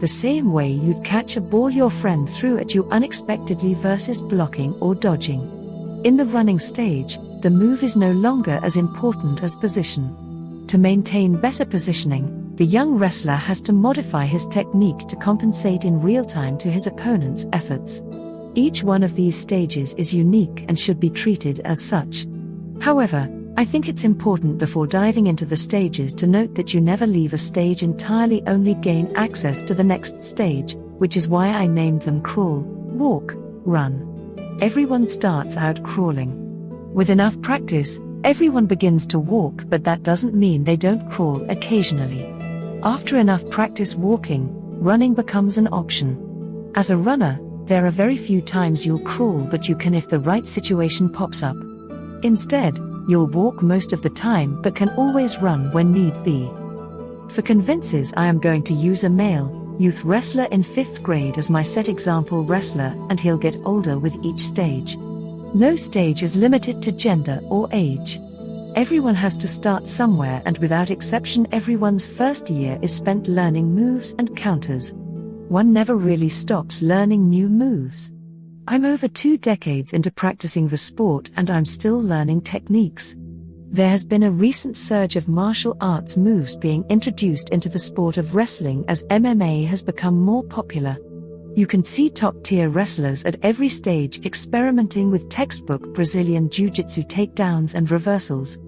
The same way you'd catch a ball your friend threw at you unexpectedly versus blocking or dodging. In the running stage, the move is no longer as important as position. To maintain better positioning, the young wrestler has to modify his technique to compensate in real time to his opponent's efforts. Each one of these stages is unique and should be treated as such. However, I think it's important before diving into the stages to note that you never leave a stage entirely, only gain access to the next stage, which is why I named them crawl, walk, run. Everyone starts out crawling. With enough practice, everyone begins to walk, but that doesn't mean they don't crawl occasionally. After enough practice walking, running becomes an option. As a runner, there are very few times you'll crawl, but you can if the right situation pops up. Instead, You'll walk most of the time but can always run when need be. For convinces, I am going to use a male, youth wrestler in 5th grade as my set example wrestler, and he'll get older with each stage. No stage is limited to gender or age. Everyone has to start somewhere, and without exception, everyone's first year is spent learning moves and counters. One never really stops learning new moves. I'm over two decades into practicing the sport and I'm still learning techniques. There has been a recent surge of martial arts moves being introduced into the sport of wrestling as MMA has become more popular. You can see top tier wrestlers at every stage experimenting with textbook Brazilian Jiu Jitsu takedowns and reversals.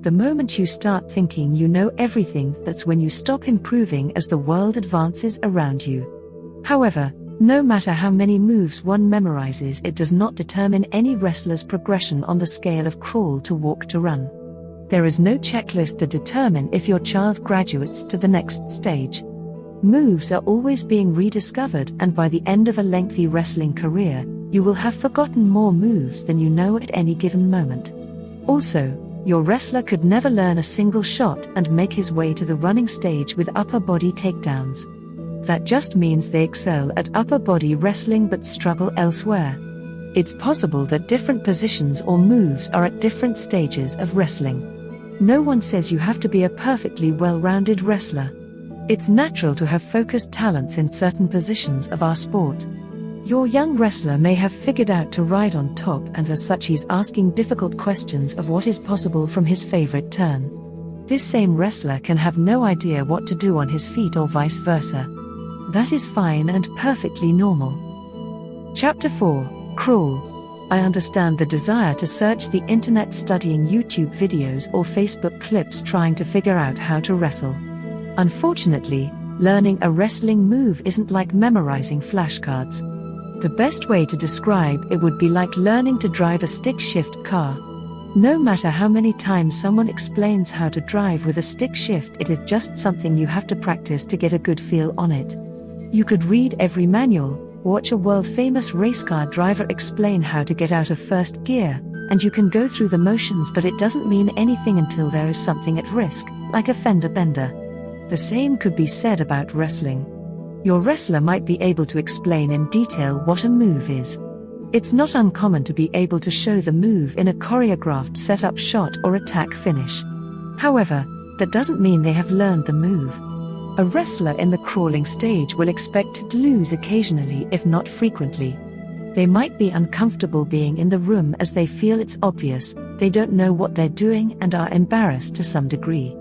The moment you start thinking you know everything, that's when you stop improving as the world advances around you. However, no matter how many moves one memorizes, it does not determine any wrestler's progression on the scale of crawl to walk to run. There is no checklist to determine if your child graduates to the next stage. Moves are always being rediscovered, and by the end of a lengthy wrestling career, you will have forgotten more moves than you know at any given moment. Also, your wrestler could never learn a single shot and make his way to the running stage with upper body takedowns that just means they excel at upper body wrestling but struggle elsewhere. It's possible that different positions or moves are at different stages of wrestling. No one says you have to be a perfectly well rounded wrestler. It's natural to have focused talents in certain positions of our sport. Your young wrestler may have figured out to ride on top, and as such, he's asking difficult questions of what is possible from his favorite turn. This same wrestler can have no idea what to do on his feet or vice versa. That is fine and perfectly normal. Chapter 4 Crawl. I understand the desire to search the internet studying YouTube videos or Facebook clips trying to figure out how to wrestle. Unfortunately, learning a wrestling move isn't like memorizing flashcards. The best way to describe it would be like learning to drive a stick shift car. No matter how many times someone explains how to drive with a stick shift, it is just something you have to practice to get a good feel on it. You could read every manual, watch a world famous race car driver explain how to get out of first gear, and you can go through the motions, but it doesn't mean anything until there is something at risk, like a fender bender. The same could be said about wrestling. Your wrestler might be able to explain in detail what a move is. It's not uncommon to be able to show the move in a choreographed setup shot or attack finish. However, that doesn't mean they have learned the move. A wrestler in the crawling stage will expect to lose occasionally, if not frequently. They might be uncomfortable being in the room as they feel it's obvious, they don't know what they're doing and are embarrassed to some degree.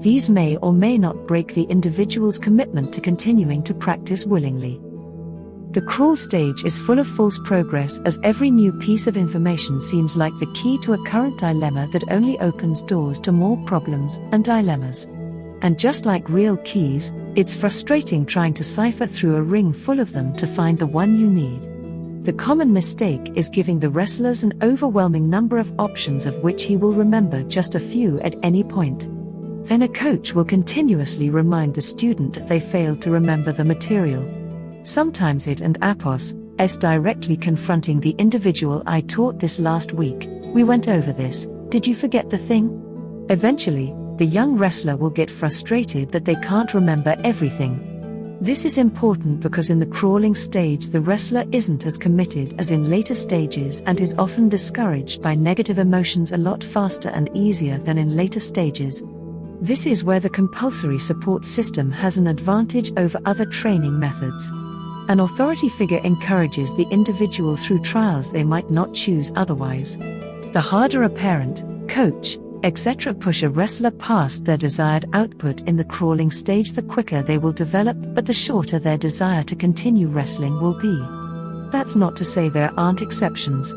These may or may not break the individual's commitment to continuing to practice willingly. The crawl stage is full of false progress as every new piece of information seems like the key to a current dilemma that only opens doors to more problems and dilemmas. And just like real keys, it's frustrating trying to cipher through a ring full of them to find the one you need. The common mistake is giving the wrestlers an overwhelming number of options of which he will remember just a few at any point. Then a coach will continuously remind the student that they failed to remember the material. Sometimes it and APOS, S directly confronting the individual I taught this last week. We went over this, did you forget the thing? Eventually, the young wrestler will get frustrated that they can't remember everything. This is important because in the crawling stage, the wrestler isn't as committed as in later stages and is often discouraged by negative emotions a lot faster and easier than in later stages. This is where the compulsory support system has an advantage over other training methods. An authority figure encourages the individual through trials they might not choose otherwise. The harder a parent, coach, etc. push a wrestler past their desired output in the crawling stage, the quicker they will develop, but the shorter their desire to continue wrestling will be. That's not to say there aren't exceptions.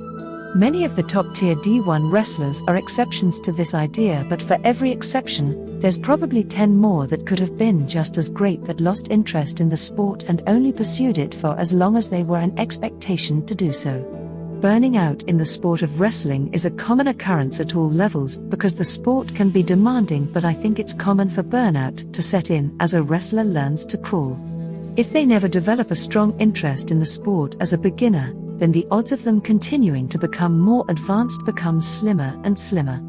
Many of the top tier D1 wrestlers are exceptions to this idea, but for every exception, there's probably 10 more that could have been just as great but lost interest in the sport and only pursued it for as long as they were an expectation to do so. Burning out in the sport of wrestling is a common occurrence at all levels because the sport can be demanding, but I think it's common for burnout to set in as a wrestler learns to crawl. If they never develop a strong interest in the sport as a beginner, then the odds of them continuing to become more advanced becomes slimmer and slimmer.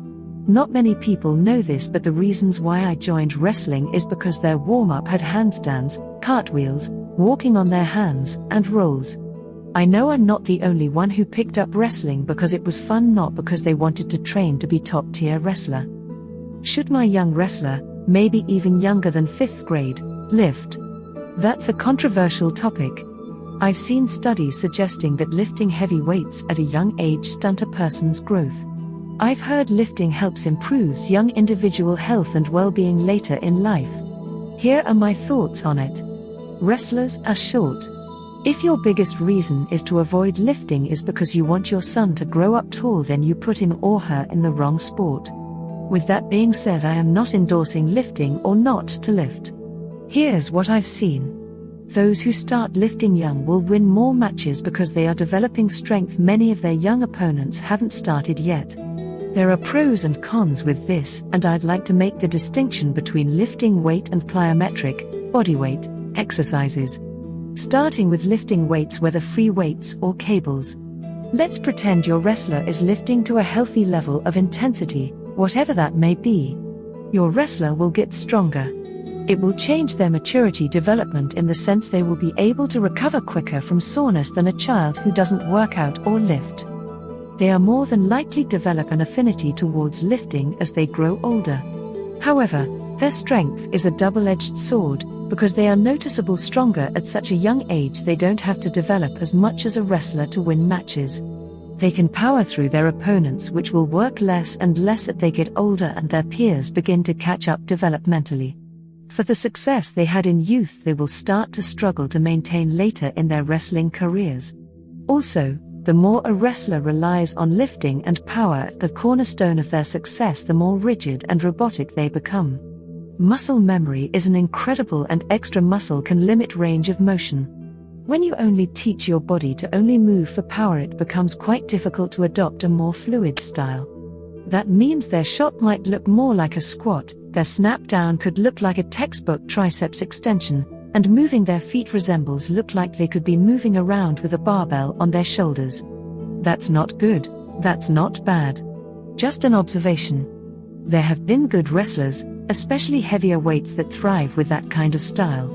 Not many people know this, but the reasons why I joined wrestling is because their warm up had handstands, cartwheels, walking on their hands, and rolls. I know I'm not the only one who picked up wrestling because it was fun, not because they wanted to train to be top tier wrestler. Should my young wrestler, maybe even younger than fifth grade, lift? That's a controversial topic, I've seen studies suggesting that lifting heavy weights at a young age stunt a person's growth. I've heard lifting helps improves young individual health and well-being later in life. Here are my thoughts on it. Wrestlers are short. If your biggest reason is to avoid lifting is because you want your son to grow up tall, then you put him or her in the wrong sport. With that being said, I am not endorsing lifting or not to lift. Here's what I've seen. Those who start lifting young will win more matches because they are developing strength many of their young opponents haven't started yet. There are pros and cons with this, and I'd like to make the distinction between lifting weight and plyometric, bodyweight, exercises. Starting with lifting weights, whether free weights or cables. Let's pretend your wrestler is lifting to a healthy level of intensity, whatever that may be. Your wrestler will get stronger, it will change their maturity development in the sense they will be able to recover quicker from soreness than a child who doesn't work out or lift. They are more than likely develop an affinity towards lifting as they grow older. However, their strength is a double-edged sword, because they are noticeable stronger at such a young age they don't have to develop as much as a wrestler to win matches. They can power through their opponents which will work less and less as they get older and their peers begin to catch up developmentally. For the success they had in youth, they will start to struggle to maintain later in their wrestling careers. Also, the more a wrestler relies on lifting and power, the cornerstone of their success, the more rigid and robotic they become. Muscle memory is an incredible and extra muscle can limit range of motion. When you only teach your body to only move for power, it becomes quite difficult to adopt a more fluid style. That means their shot might look more like a squat, their snap down could look like a textbook triceps extension, and moving their feet resembles look like they could be moving around with a barbell on their shoulders. That's not good, that's not bad. Just an observation. There have been good wrestlers, especially heavier weights that thrive with that kind of style.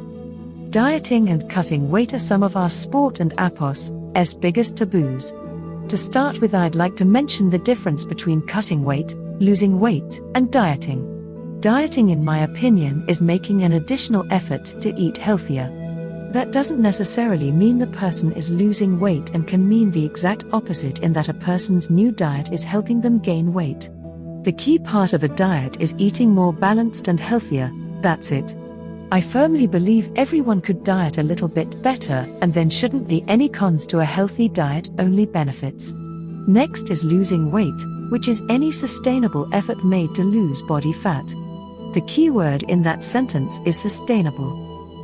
Dieting and cutting weight are some of our sport and APOS' biggest taboos. To start with, I'd like to mention the difference between cutting weight, losing weight, and dieting. Dieting, in my opinion, is making an additional effort to eat healthier. That doesn't necessarily mean the person is losing weight and can mean the exact opposite in that a person's new diet is helping them gain weight. The key part of a diet is eating more balanced and healthier, that's it. I firmly believe everyone could diet a little bit better, and then shouldn't be any cons to a healthy diet, only benefits. Next is losing weight, which is any sustainable effort made to lose body fat. The key word in that sentence is sustainable.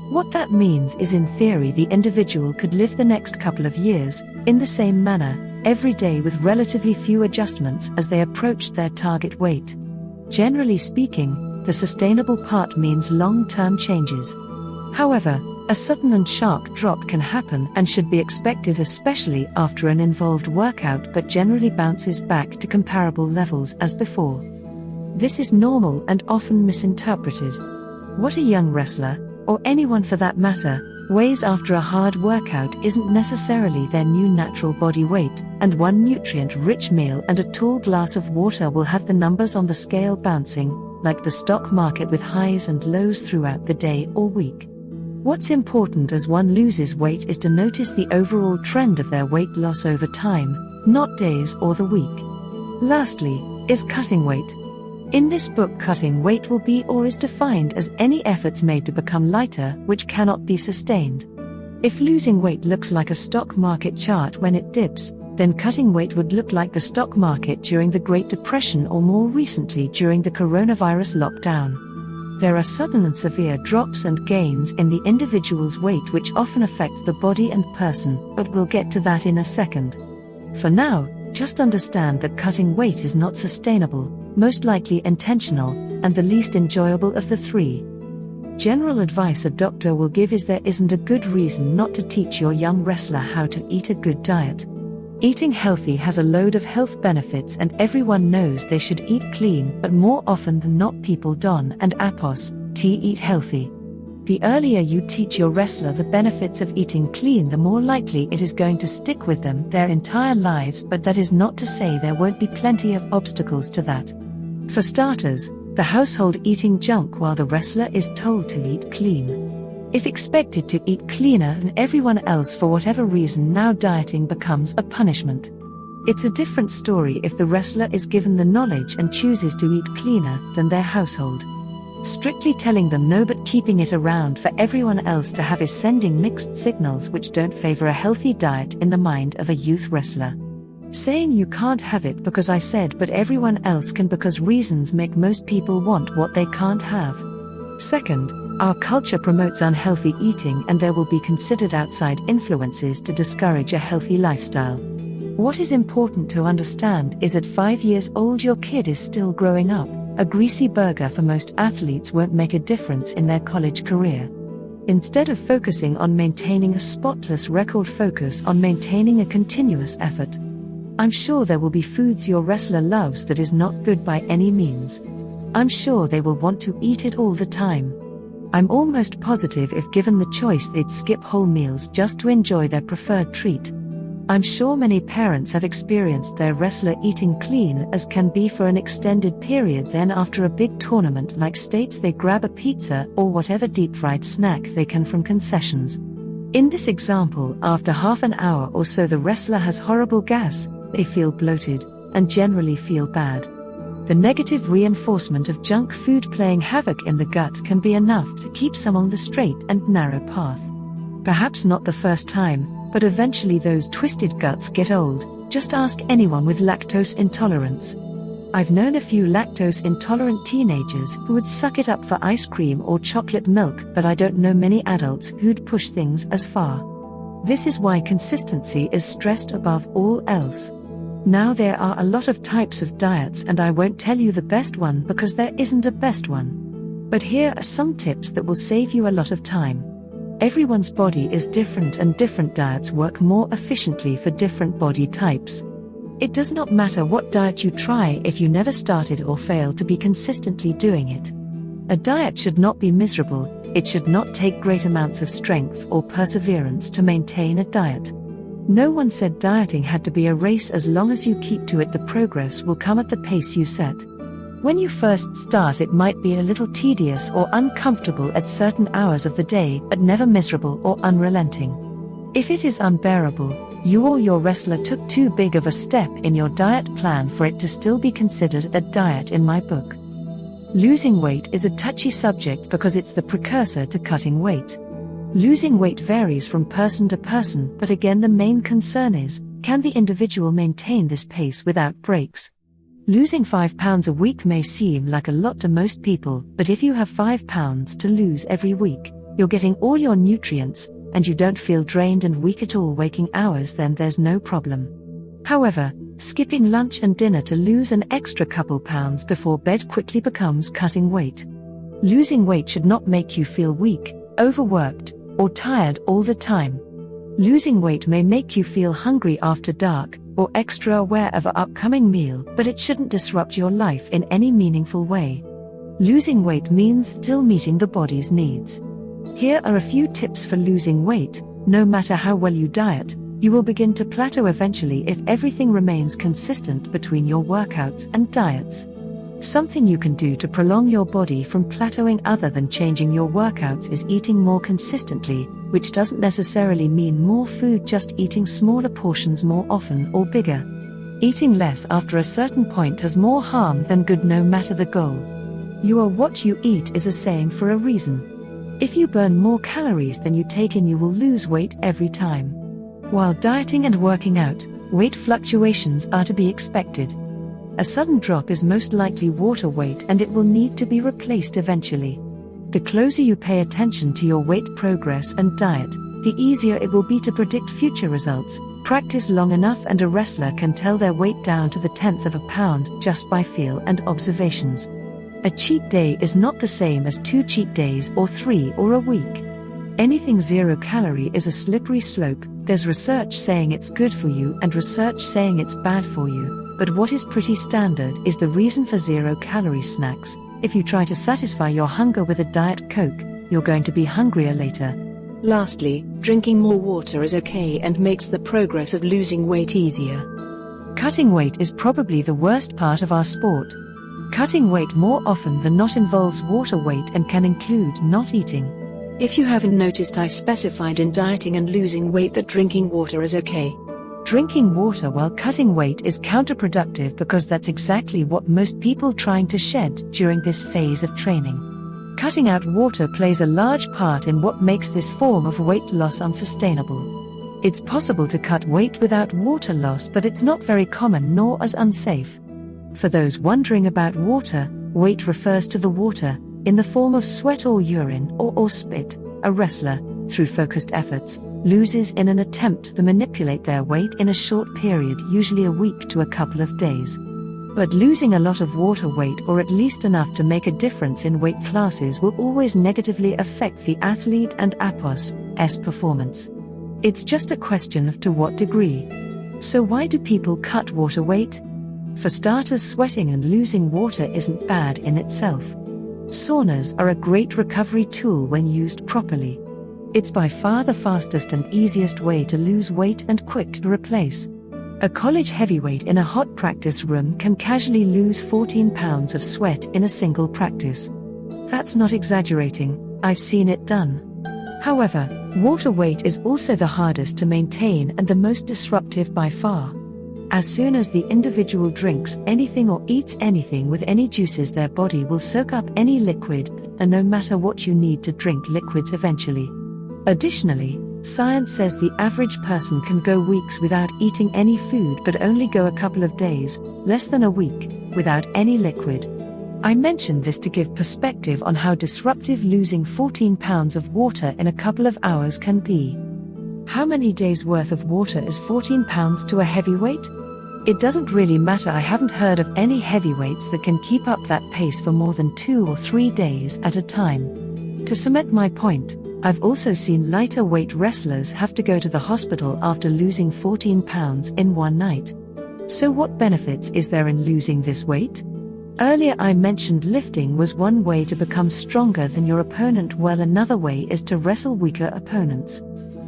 What that means is, in theory, the individual could live the next couple of years, in the same manner, every day with relatively few adjustments as they approached their target weight. Generally speaking, the sustainable part means long term changes. However, a sudden and sharp drop can happen and should be expected, especially after an involved workout, but generally bounces back to comparable levels as before. This is normal and often misinterpreted. What a young wrestler, or anyone for that matter, weighs after a hard workout isn't necessarily their new natural body weight, and one nutrient rich meal and a tall glass of water will have the numbers on the scale bouncing, like the stock market with highs and lows throughout the day or week. What's important as one loses weight is to notice the overall trend of their weight loss over time, not days or the week. Lastly, is cutting weight. In this book, cutting weight will be or is defined as any efforts made to become lighter which cannot be sustained. If losing weight looks like a stock market chart when it dips, then cutting weight would look like the stock market during the Great Depression or more recently during the coronavirus lockdown. There are sudden and severe drops and gains in the individual's weight which often affect the body and person, but we'll get to that in a second. For now, just understand that cutting weight is not sustainable, most likely intentional, and the least enjoyable of the three. General advice a doctor will give is there isn't a good reason not to teach your young wrestler how to eat a good diet. Eating healthy has a load of health benefits, and everyone knows they should eat clean, but more often than not, people don and apos, t eat healthy. The earlier you teach your wrestler the benefits of eating clean, the more likely it is going to stick with them their entire lives, but that is not to say there won't be plenty of obstacles to that. For starters, the household eating junk while the wrestler is told to eat clean. If expected to eat cleaner than everyone else for whatever reason, now dieting becomes a punishment. It's a different story if the wrestler is given the knowledge and chooses to eat cleaner than their household. Strictly telling them no but keeping it around for everyone else to have is sending mixed signals which don't favor a healthy diet in the mind of a youth wrestler. Saying you can't have it because I said but everyone else can because reasons make most people want what they can't have. Second, our culture promotes unhealthy eating and there will be considered outside influences to discourage a healthy lifestyle. What is important to understand is at 5 years old your kid is still growing up. A greasy burger for most athletes won't make a difference in their college career. Instead of focusing on maintaining a spotless record, focus on maintaining a continuous effort. I'm sure there will be foods your wrestler loves that is not good by any means. I'm sure they will want to eat it all the time. I'm almost positive if given the choice they'd skip whole meals just to enjoy their preferred treat. I'm sure many parents have experienced their wrestler eating clean as can be for an extended period, then, after a big tournament like states, they grab a pizza or whatever deep fried snack they can from concessions. In this example, after half an hour or so, the wrestler has horrible gas, they feel bloated, and generally feel bad. The negative reinforcement of junk food playing havoc in the gut can be enough to keep some on the straight and narrow path. Perhaps not the first time, but eventually those twisted guts get old. Just ask anyone with lactose intolerance. I've known a few lactose intolerant teenagers who would suck it up for ice cream or chocolate milk, but I don't know many adults who'd push things as far. This is why consistency is stressed above all else. Now, there are a lot of types of diets, and I won't tell you the best one because there isn't a best one. But here are some tips that will save you a lot of time. Everyone's body is different and different diets work more efficiently for different body types. It does not matter what diet you try if you never started or fail to be consistently doing it. A diet should not be miserable, it should not take great amounts of strength or perseverance to maintain a diet. No one said dieting had to be a race as long as you keep to it, the progress will come at the pace you set. When you first start, it might be a little tedious or uncomfortable at certain hours of the day, but never miserable or unrelenting. If it is unbearable, you or your wrestler took too big of a step in your diet plan for it to still be considered a diet in my book. Losing weight is a touchy subject because it's the precursor to cutting weight. Losing weight varies from person to person, but again, the main concern is can the individual maintain this pace without breaks? Losing 5 pounds a week may seem like a lot to most people, but if you have 5 pounds to lose every week, you're getting all your nutrients, and you don't feel drained and weak at all waking hours, then there's no problem. However, skipping lunch and dinner to lose an extra couple pounds before bed quickly becomes cutting weight. Losing weight should not make you feel weak, overworked, or tired all the time. Losing weight may make you feel hungry after dark, or extra aware of an upcoming meal, but it shouldn't disrupt your life in any meaningful way. Losing weight means still meeting the body's needs. Here are a few tips for losing weight. No matter how well you diet, you will begin to plateau eventually if everything remains consistent between your workouts and diets. Something you can do to prolong your body from plateauing other than changing your workouts is eating more consistently, which doesn't necessarily mean more food, just eating smaller portions more often or bigger. Eating less after a certain point has more harm than good, no matter the goal. You are what you eat is a saying for a reason. If you burn more calories than you take in, you will lose weight every time. While dieting and working out, weight fluctuations are to be expected. A sudden drop is most likely water weight and it will need to be replaced eventually. The closer you pay attention to your weight progress and diet, the easier it will be to predict future results. Practice long enough and a wrestler can tell their weight down to the tenth of a pound just by feel and observations. A cheat day is not the same as two cheat days or three or a week. Anything zero calorie is a slippery slope, there's research saying it's good for you and research saying it's bad for you but what is pretty standard is the reason for zero calorie snacks. If you try to satisfy your hunger with a Diet Coke, you're going to be hungrier later. Lastly, drinking more water is okay and makes the progress of losing weight easier. Cutting weight is probably the worst part of our sport. Cutting weight more often than not involves water weight and can include not eating. If you haven't noticed, I specified in dieting and losing weight that drinking water is okay. Drinking water while cutting weight is counterproductive because that's exactly what most people trying to shed during this phase of training. Cutting out water plays a large part in what makes this form of weight loss unsustainable. It's possible to cut weight without water loss, but it's not very common nor as unsafe. For those wondering about water, weight refers to the water, in the form of sweat or urine or, or spit, a wrestler, through focused efforts, loses in an attempt to manipulate their weight in a short period, usually a week to a couple of days. But losing a lot of water weight or at least enough to make a difference in weight classes will always negatively affect the athlete and APOS S performance. It's just a question of to what degree. So why do people cut water weight? For starters, sweating and losing water isn't bad in itself. Saunas are a great recovery tool when used properly. It's by far the fastest and easiest way to lose weight and quick to replace. A college heavyweight in a hot practice room can casually lose 14 pounds of sweat in a single practice. That's not exaggerating, I've seen it done. However, water weight is also the hardest to maintain and the most disruptive by far. As soon as the individual drinks anything or eats anything with any juices, their body will soak up any liquid, and no matter what you need to drink liquids eventually. Additionally, science says the average person can go weeks without eating any food but only go a couple of days, less than a week, without any liquid. I mentioned this to give perspective on how disruptive losing 14 pounds of water in a couple of hours can be. How many days worth of water is 14 pounds to a heavyweight? It doesn't really matter. I haven't heard of any heavyweights that can keep up that pace for more than two or three days at a time. To cement my point, I've also seen lighter weight wrestlers have to go to the hospital after losing 14 pounds in one night. So, what benefits is there in losing this weight? Earlier, I mentioned lifting was one way to become stronger than your opponent, well, another way is to wrestle weaker opponents.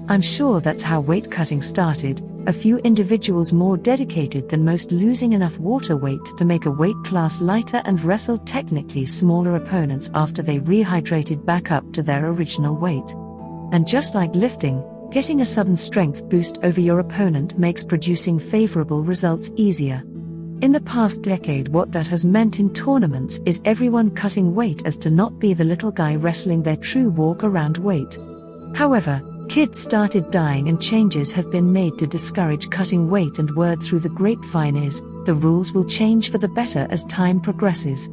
I'm sure that's how weight cutting started, a few individuals more dedicated than most losing enough water weight to make a weight class lighter and wrestle technically smaller opponents after they rehydrated back up to their original weight. And just like lifting, getting a sudden strength boost over your opponent makes producing favorable results easier. In the past decade, what that has meant in tournaments is everyone cutting weight as to not be the little guy wrestling their true walk around weight. However, Kids started dying and changes have been made to discourage cutting weight and word through the grapevine is, the rules will change for the better as time progresses.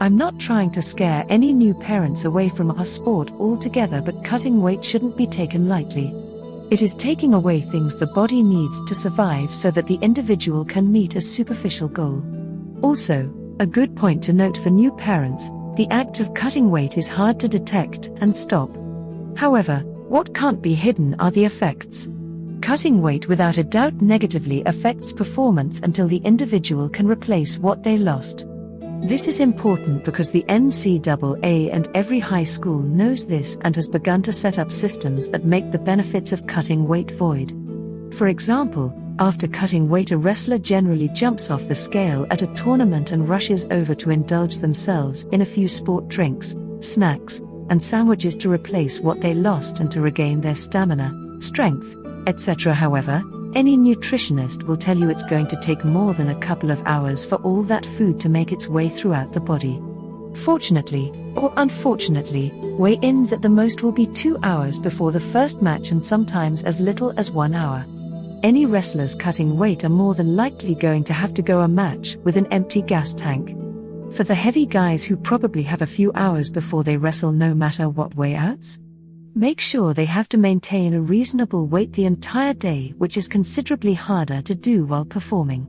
I'm not trying to scare any new parents away from our sport altogether but cutting weight shouldn't be taken lightly. It is taking away things the body needs to survive so that the individual can meet a superficial goal. Also, a good point to note for new parents, the act of cutting weight is hard to detect and stop. However, what can't be hidden are the effects. Cutting weight without a doubt negatively affects performance until the individual can replace what they lost. This is important because the NCAA and every high school knows this and has begun to set up systems that make the benefits of cutting weight void. For example, after cutting weight, a wrestler generally jumps off the scale at a tournament and rushes over to indulge themselves in a few sport drinks, snacks, and sandwiches to replace what they lost and to regain their stamina, strength, etc. However, any nutritionist will tell you it's going to take more than a couple of hours for all that food to make its way throughout the body. Fortunately, or unfortunately, weigh ins at the most will be two hours before the first match and sometimes as little as one hour. Any wrestlers cutting weight are more than likely going to have to go a match with an empty gas tank. For the heavy guys who probably have a few hours before they wrestle no matter what weighouts, Make sure they have to maintain a reasonable weight the entire day, which is considerably harder to do while performing.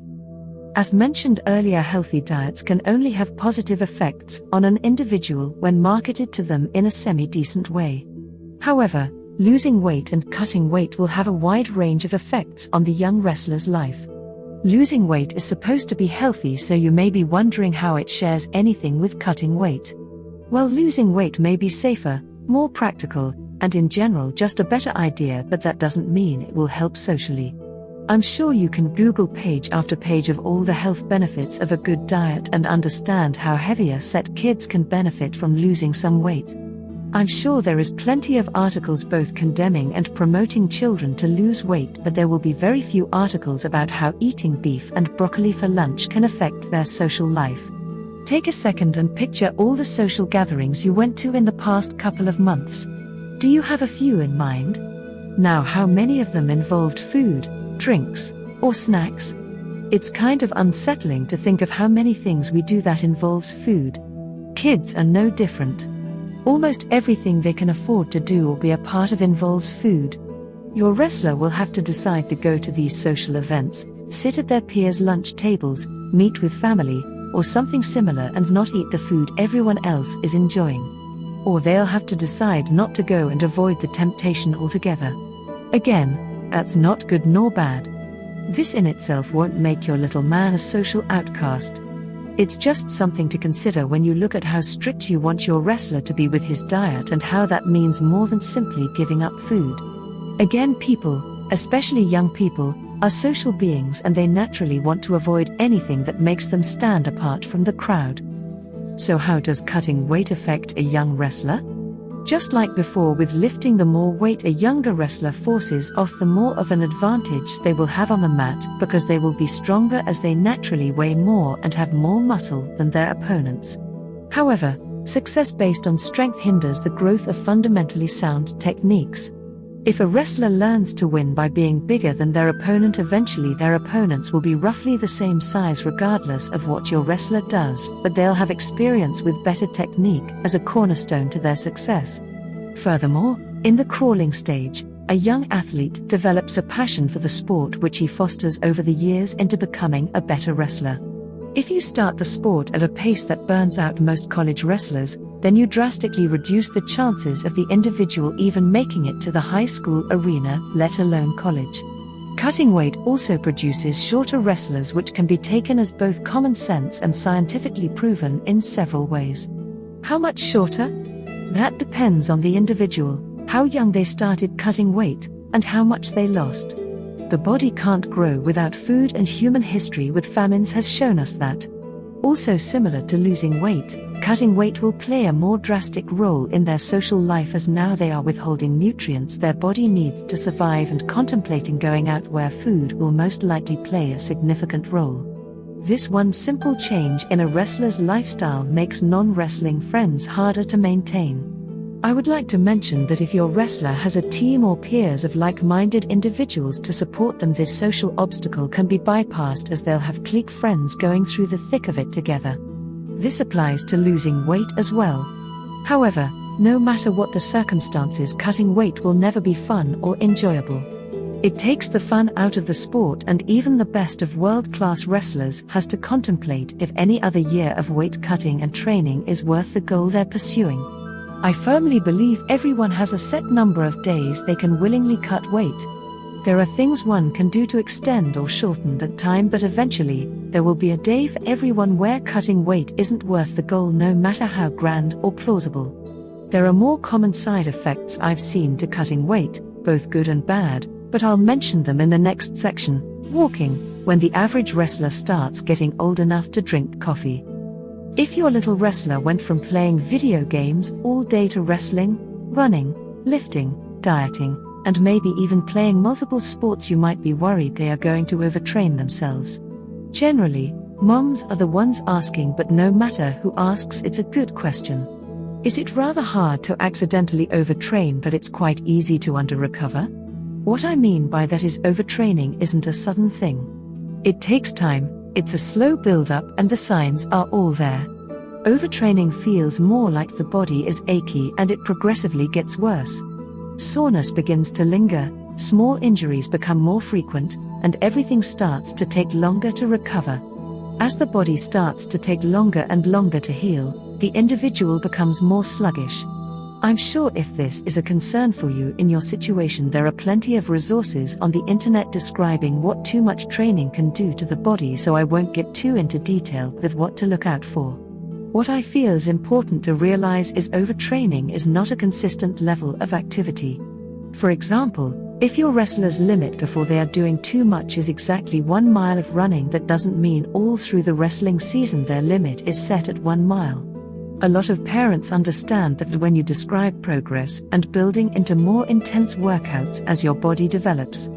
As mentioned earlier, healthy diets can only have positive effects on an individual when marketed to them in a semi decent way. However, losing weight and cutting weight will have a wide range of effects on the young wrestler's life. Losing weight is supposed to be healthy, so you may be wondering how it shares anything with cutting weight. Well, losing weight may be safer, more practical, and in general just a better idea, but that doesn't mean it will help socially. I'm sure you can Google page after page of all the health benefits of a good diet and understand how heavier set kids can benefit from losing some weight. I'm sure there is plenty of articles both condemning and promoting children to lose weight, but there will be very few articles about how eating beef and broccoli for lunch can affect their social life. Take a second and picture all the social gatherings you went to in the past couple of months. Do you have a few in mind? Now, how many of them involved food, drinks, or snacks? It's kind of unsettling to think of how many things we do that involves food. Kids are no different. Almost everything they can afford to do or be a part of involves food. Your wrestler will have to decide to go to these social events, sit at their peers' lunch tables, meet with family, or something similar and not eat the food everyone else is enjoying or they'll have to decide not to go and avoid the temptation altogether. Again, that's not good nor bad. This in itself won't make your little man a social outcast. It's just something to consider when you look at how strict you want your wrestler to be with his diet and how that means more than simply giving up food. Again, people, especially young people, are social beings and they naturally want to avoid anything that makes them stand apart from the crowd. So, how does cutting weight affect a young wrestler? Just like before with lifting, the more weight a younger wrestler forces off, the more of an advantage they will have on the mat because they will be stronger as they naturally weigh more and have more muscle than their opponents. However, success based on strength hinders the growth of fundamentally sound techniques. If a wrestler learns to win by being bigger than their opponent, eventually their opponents will be roughly the same size regardless of what your wrestler does, but they'll have experience with better technique as a cornerstone to their success. Furthermore, in the crawling stage, a young athlete develops a passion for the sport which he fosters over the years into becoming a better wrestler. If you start the sport at a pace that burns out most college wrestlers, then you drastically reduce the chances of the individual even making it to the high school arena, let alone college. Cutting weight also produces shorter wrestlers, which can be taken as both common sense and scientifically proven in several ways. How much shorter? That depends on the individual, how young they started cutting weight, and how much they lost. The body can't grow without food, and human history with famines has shown us that. Also, similar to losing weight, cutting weight will play a more drastic role in their social life as now they are withholding nutrients their body needs to survive and contemplating going out where food will most likely play a significant role. This one simple change in a wrestler's lifestyle makes non wrestling friends harder to maintain. I would like to mention that if your wrestler has a team or peers of like minded individuals to support them, this social obstacle can be bypassed as they'll have clique friends going through the thick of it together. This applies to losing weight as well. However, no matter what the circumstances, cutting weight will never be fun or enjoyable. It takes the fun out of the sport, and even the best of world class wrestlers has to contemplate if any other year of weight cutting and training is worth the goal they're pursuing. I firmly believe everyone has a set number of days they can willingly cut weight. There are things one can do to extend or shorten that time, but eventually, there will be a day for everyone where cutting weight isn't worth the goal no matter how grand or plausible. There are more common side effects I've seen to cutting weight, both good and bad, but I'll mention them in the next section walking, when the average wrestler starts getting old enough to drink coffee. If your little wrestler went from playing video games all day to wrestling, running, lifting, dieting, and maybe even playing multiple sports, you might be worried they are going to overtrain themselves. Generally, moms are the ones asking, but no matter who asks, it's a good question. Is it rather hard to accidentally overtrain, but it's quite easy to under recover? What I mean by that is overtraining isn't a sudden thing. It takes time, it's a slow build up, and the signs are all there. Overtraining feels more like the body is achy and it progressively gets worse. Soreness begins to linger, small injuries become more frequent, and everything starts to take longer to recover. As the body starts to take longer and longer to heal, the individual becomes more sluggish. I'm sure if this is a concern for you in your situation, there are plenty of resources on the internet describing what too much training can do to the body, so I won't get too into detail with what to look out for. What I feel is important to realize is overtraining is not a consistent level of activity. For example, if your wrestler's limit before they are doing too much is exactly one mile of running, that doesn't mean all through the wrestling season their limit is set at one mile. A lot of parents understand that when you describe progress and building into more intense workouts as your body develops,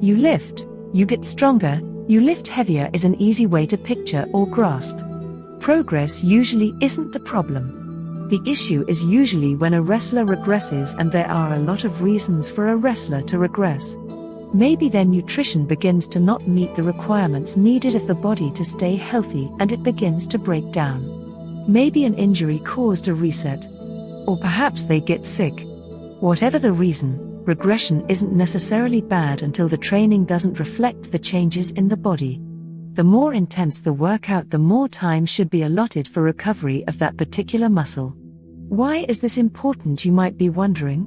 you lift, you get stronger, you lift heavier is an easy way to picture or grasp. Progress usually isn't the problem. The issue is usually when a wrestler regresses, and there are a lot of reasons for a wrestler to regress. Maybe their nutrition begins to not meet the requirements needed of the body to stay healthy and it begins to break down. Maybe an injury caused a reset. Or perhaps they get sick. Whatever the reason, regression isn't necessarily bad until the training doesn't reflect the changes in the body the more intense the workout, the more time should be allotted for recovery of that particular muscle. Why is this important, you might be wondering?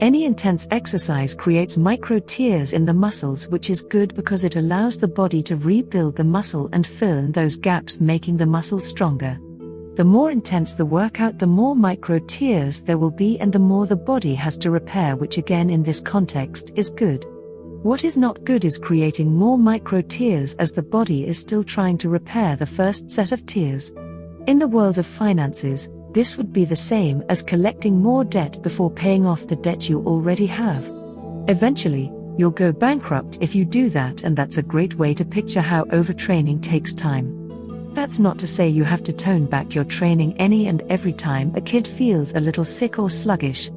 Any intense exercise creates micro tears in the muscles, which is good because it allows the body to rebuild the muscle and fill in those gaps, making the muscle stronger. The more intense the workout, the more micro tears there will be, and the more the body has to repair, which again in this context is good. What is not good is creating more micro tears as the body is still trying to repair the first set of tears. In the world of finances, this would be the same as collecting more debt before paying off the debt you already have. Eventually, you'll go bankrupt if you do that, and that's a great way to picture how overtraining takes time. That's not to say you have to tone back your training any and every time a kid feels a little sick or sluggish.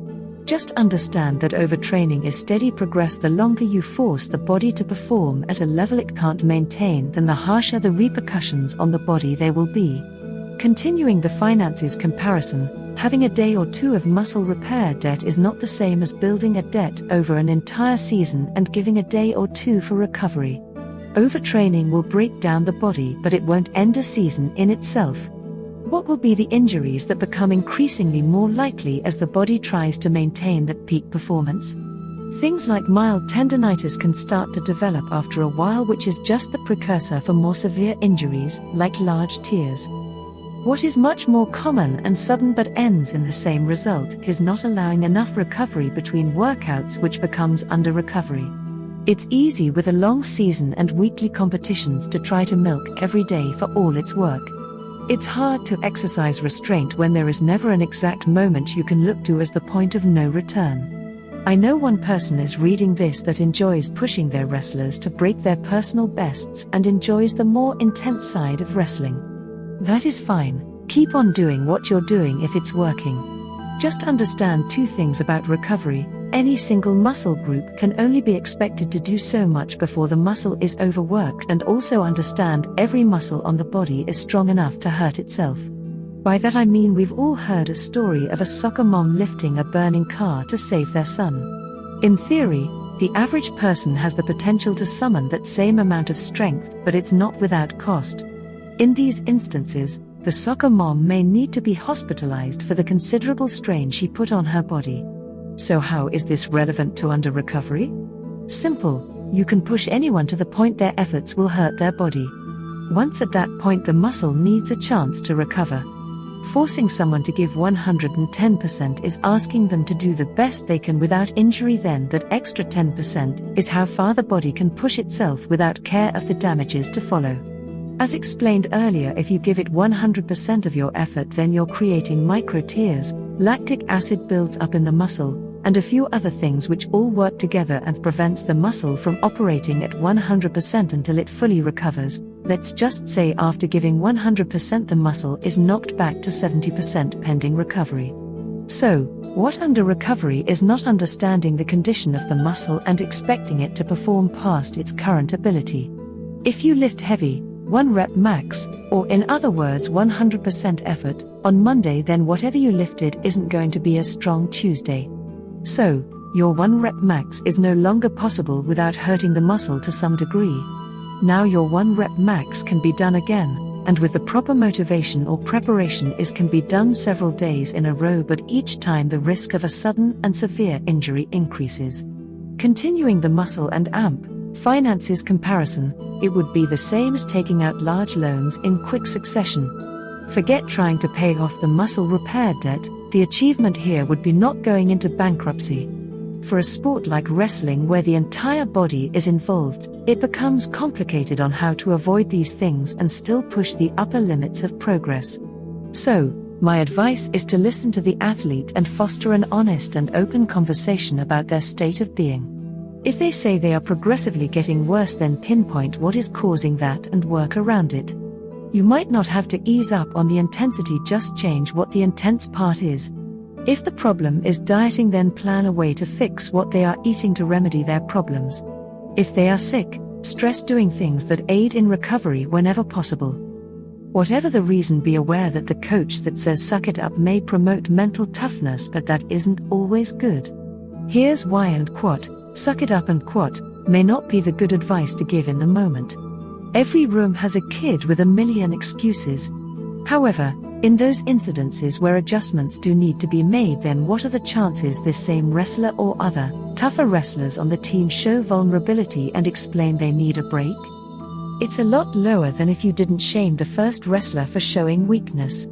Just understand that overtraining is steady progress. The longer you force the body to perform at a level it can't maintain, then the harsher the repercussions on the body there will be. Continuing the finances comparison, having a day or two of muscle repair debt is not the same as building a debt over an entire season and giving a day or two for recovery. Overtraining will break down the body, but it won't end a season in itself. What will be the injuries that become increasingly more likely as the body tries to maintain that peak performance? Things like mild tendonitis can start to develop after a while, which is just the precursor for more severe injuries, like large tears. What is much more common and sudden but ends in the same result is not allowing enough recovery between workouts, which becomes under recovery. It's easy with a long season and weekly competitions to try to milk every day for all its work. It's hard to exercise restraint when there is never an exact moment you can look to as the point of no return. I know one person is reading this that enjoys pushing their wrestlers to break their personal bests and enjoys the more intense side of wrestling. That is fine, keep on doing what you're doing if it's working. Just understand two things about recovery any single muscle group can only be expected to do so much before the muscle is overworked, and also understand every muscle on the body is strong enough to hurt itself. By that I mean we've all heard a story of a soccer mom lifting a burning car to save their son. In theory, the average person has the potential to summon that same amount of strength, but it's not without cost. In these instances, the soccer mom may need to be hospitalized for the considerable strain she put on her body. So, how is this relevant to under recovery? Simple, you can push anyone to the point their efforts will hurt their body. Once at that point, the muscle needs a chance to recover. Forcing someone to give 110% is asking them to do the best they can without injury, then, that extra 10% is how far the body can push itself without care of the damages to follow. As explained earlier, if you give it 100% of your effort, then you're creating micro tears, lactic acid builds up in the muscle, and a few other things which all work together and prevents the muscle from operating at 100% until it fully recovers. Let's just say after giving 100% the muscle is knocked back to 70% pending recovery. So, what under recovery is not understanding the condition of the muscle and expecting it to perform past its current ability. If you lift heavy, 1 rep max, or in other words 100% effort, on Monday, then whatever you lifted isn't going to be as strong Tuesday. So, your 1 rep max is no longer possible without hurting the muscle to some degree. Now your 1 rep max can be done again, and with the proper motivation or preparation is can be done several days in a row but each time the risk of a sudden and severe injury increases. Continuing the muscle and amp, finances comparison, it would be the same as taking out large loans in quick succession. Forget trying to pay off the muscle repair debt, the achievement here would be not going into bankruptcy. For a sport like wrestling where the entire body is involved, it becomes complicated on how to avoid these things and still push the upper limits of progress. So, my advice is to listen to the athlete and foster an honest and open conversation about their state of being. If they say they are progressively getting worse, then pinpoint what is causing that and work around it. You might not have to ease up on the intensity, just change what the intense part is. If the problem is dieting, then plan a way to fix what they are eating to remedy their problems. If they are sick, stress doing things that aid in recovery whenever possible. Whatever the reason, be aware that the coach that says suck it up may promote mental toughness, but that isn't always good. Here's why and quote, suck it up and quote, may not be the good advice to give in the moment. Every room has a kid with a million excuses. However, in those incidences where adjustments do need to be made, then what are the chances this same wrestler or other, tougher wrestlers on the team show vulnerability and explain they need a break? It's a lot lower than if you didn't shame the first wrestler for showing weakness.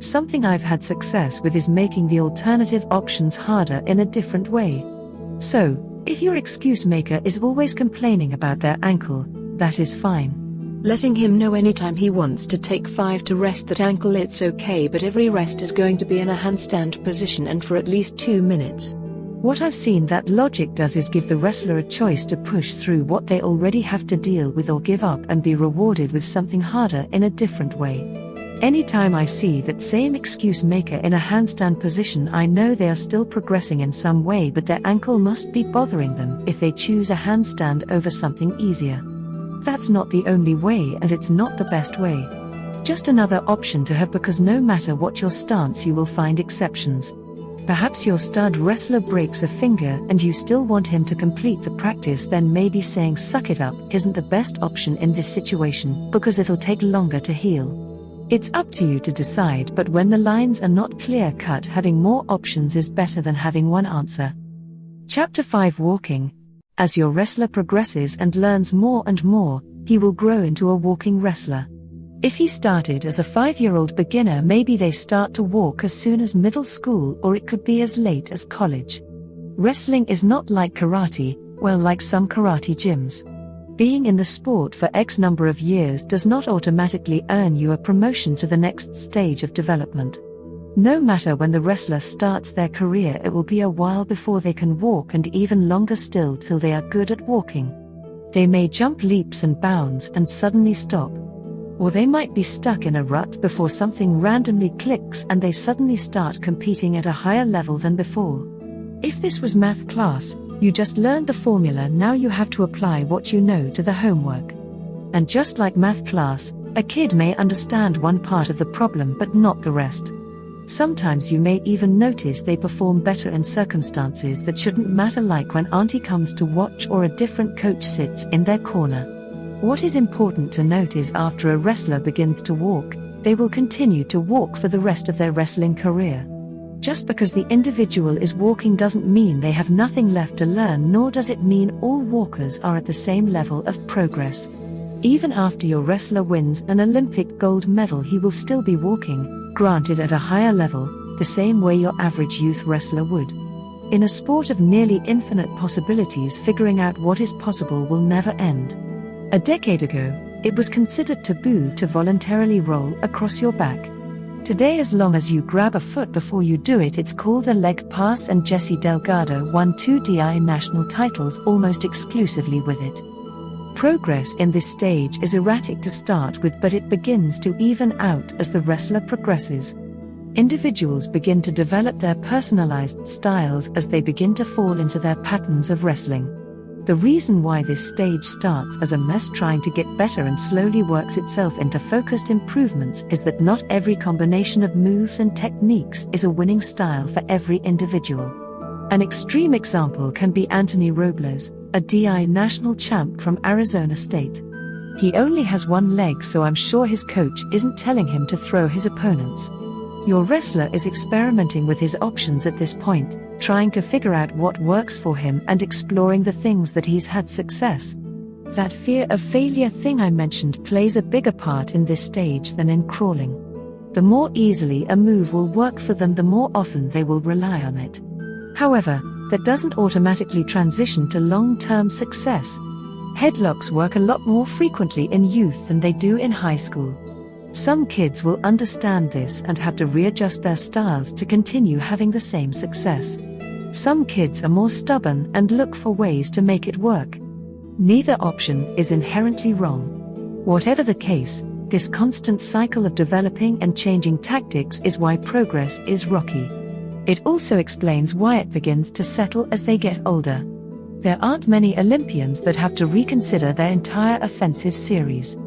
Something I've had success with is making the alternative options harder in a different way. So, if your excuse maker is always complaining about their ankle, that is fine. Letting him know anytime he wants to take 5 to rest that ankle it's okay but every rest is going to be in a handstand position and for at least 2 minutes. What I've seen that logic does is give the wrestler a choice to push through what they already have to deal with or give up and be rewarded with something harder in a different way. Anytime I see that same excuse maker in a handstand position, I know they are still progressing in some way, but their ankle must be bothering them if they choose a handstand over something easier. That's not the only way and it's not the best way. Just another option to have because no matter what your stance, you will find exceptions. Perhaps your stud wrestler breaks a finger and you still want him to complete the practice, then maybe saying suck it up isn't the best option in this situation because it'll take longer to heal. It's up to you to decide, but when the lines are not clear cut, having more options is better than having one answer. Chapter 5 Walking as your wrestler progresses and learns more and more, he will grow into a walking wrestler. If he started as a five year old beginner, maybe they start to walk as soon as middle school or it could be as late as college. Wrestling is not like karate, well, like some karate gyms. Being in the sport for X number of years does not automatically earn you a promotion to the next stage of development. No matter when the wrestler starts their career, it will be a while before they can walk and even longer still till they are good at walking. They may jump leaps and bounds and suddenly stop. Or they might be stuck in a rut before something randomly clicks and they suddenly start competing at a higher level than before. If this was math class, you just learned the formula, now you have to apply what you know to the homework. And just like math class, a kid may understand one part of the problem but not the rest. Sometimes you may even notice they perform better in circumstances that shouldn't matter, like when Auntie comes to watch or a different coach sits in their corner. What is important to note is after a wrestler begins to walk, they will continue to walk for the rest of their wrestling career. Just because the individual is walking doesn't mean they have nothing left to learn, nor does it mean all walkers are at the same level of progress. Even after your wrestler wins an Olympic gold medal, he will still be walking, granted at a higher level, the same way your average youth wrestler would. In a sport of nearly infinite possibilities, figuring out what is possible will never end. A decade ago, it was considered taboo to voluntarily roll across your back. Today, as long as you grab a foot before you do it, it's called a leg pass, and Jesse Delgado won two DI national titles almost exclusively with it. Progress in this stage is erratic to start with, but it begins to even out as the wrestler progresses. Individuals begin to develop their personalized styles as they begin to fall into their patterns of wrestling. The reason why this stage starts as a mess trying to get better and slowly works itself into focused improvements is that not every combination of moves and techniques is a winning style for every individual. An extreme example can be Anthony Robles, a DI national champ from Arizona State. He only has one leg, so I'm sure his coach isn't telling him to throw his opponents. Your wrestler is experimenting with his options at this point, trying to figure out what works for him and exploring the things that he's had success. That fear of failure thing I mentioned plays a bigger part in this stage than in crawling. The more easily a move will work for them, the more often they will rely on it. However, that doesn't automatically transition to long term success. Headlocks work a lot more frequently in youth than they do in high school. Some kids will understand this and have to readjust their styles to continue having the same success. Some kids are more stubborn and look for ways to make it work. Neither option is inherently wrong. Whatever the case, this constant cycle of developing and changing tactics is why progress is rocky. It also explains why it begins to settle as they get older. There aren't many Olympians that have to reconsider their entire offensive series.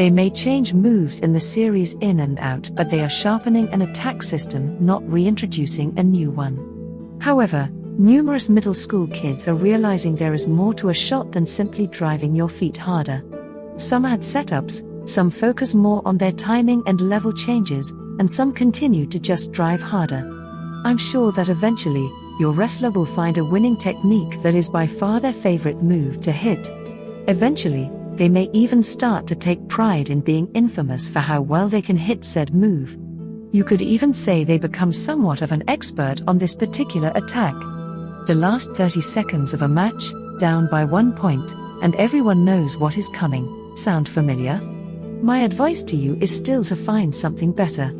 They may change moves in the series in and out, but they are sharpening an attack system, not reintroducing a new one. However, numerous middle school kids are realizing there is more to a shot than simply driving your feet harder. Some add setups, some focus more on their timing and level changes, and some continue to just drive harder. I'm sure that eventually, your wrestler will find a winning technique that is by far their favorite move to hit. Eventually, they may even start to take pride in being infamous for how well they can hit said move. You could even say they become somewhat of an expert on this particular attack. The last 30 seconds of a match, down by one point, and everyone knows what is coming. Sound familiar? My advice to you is still to find something better.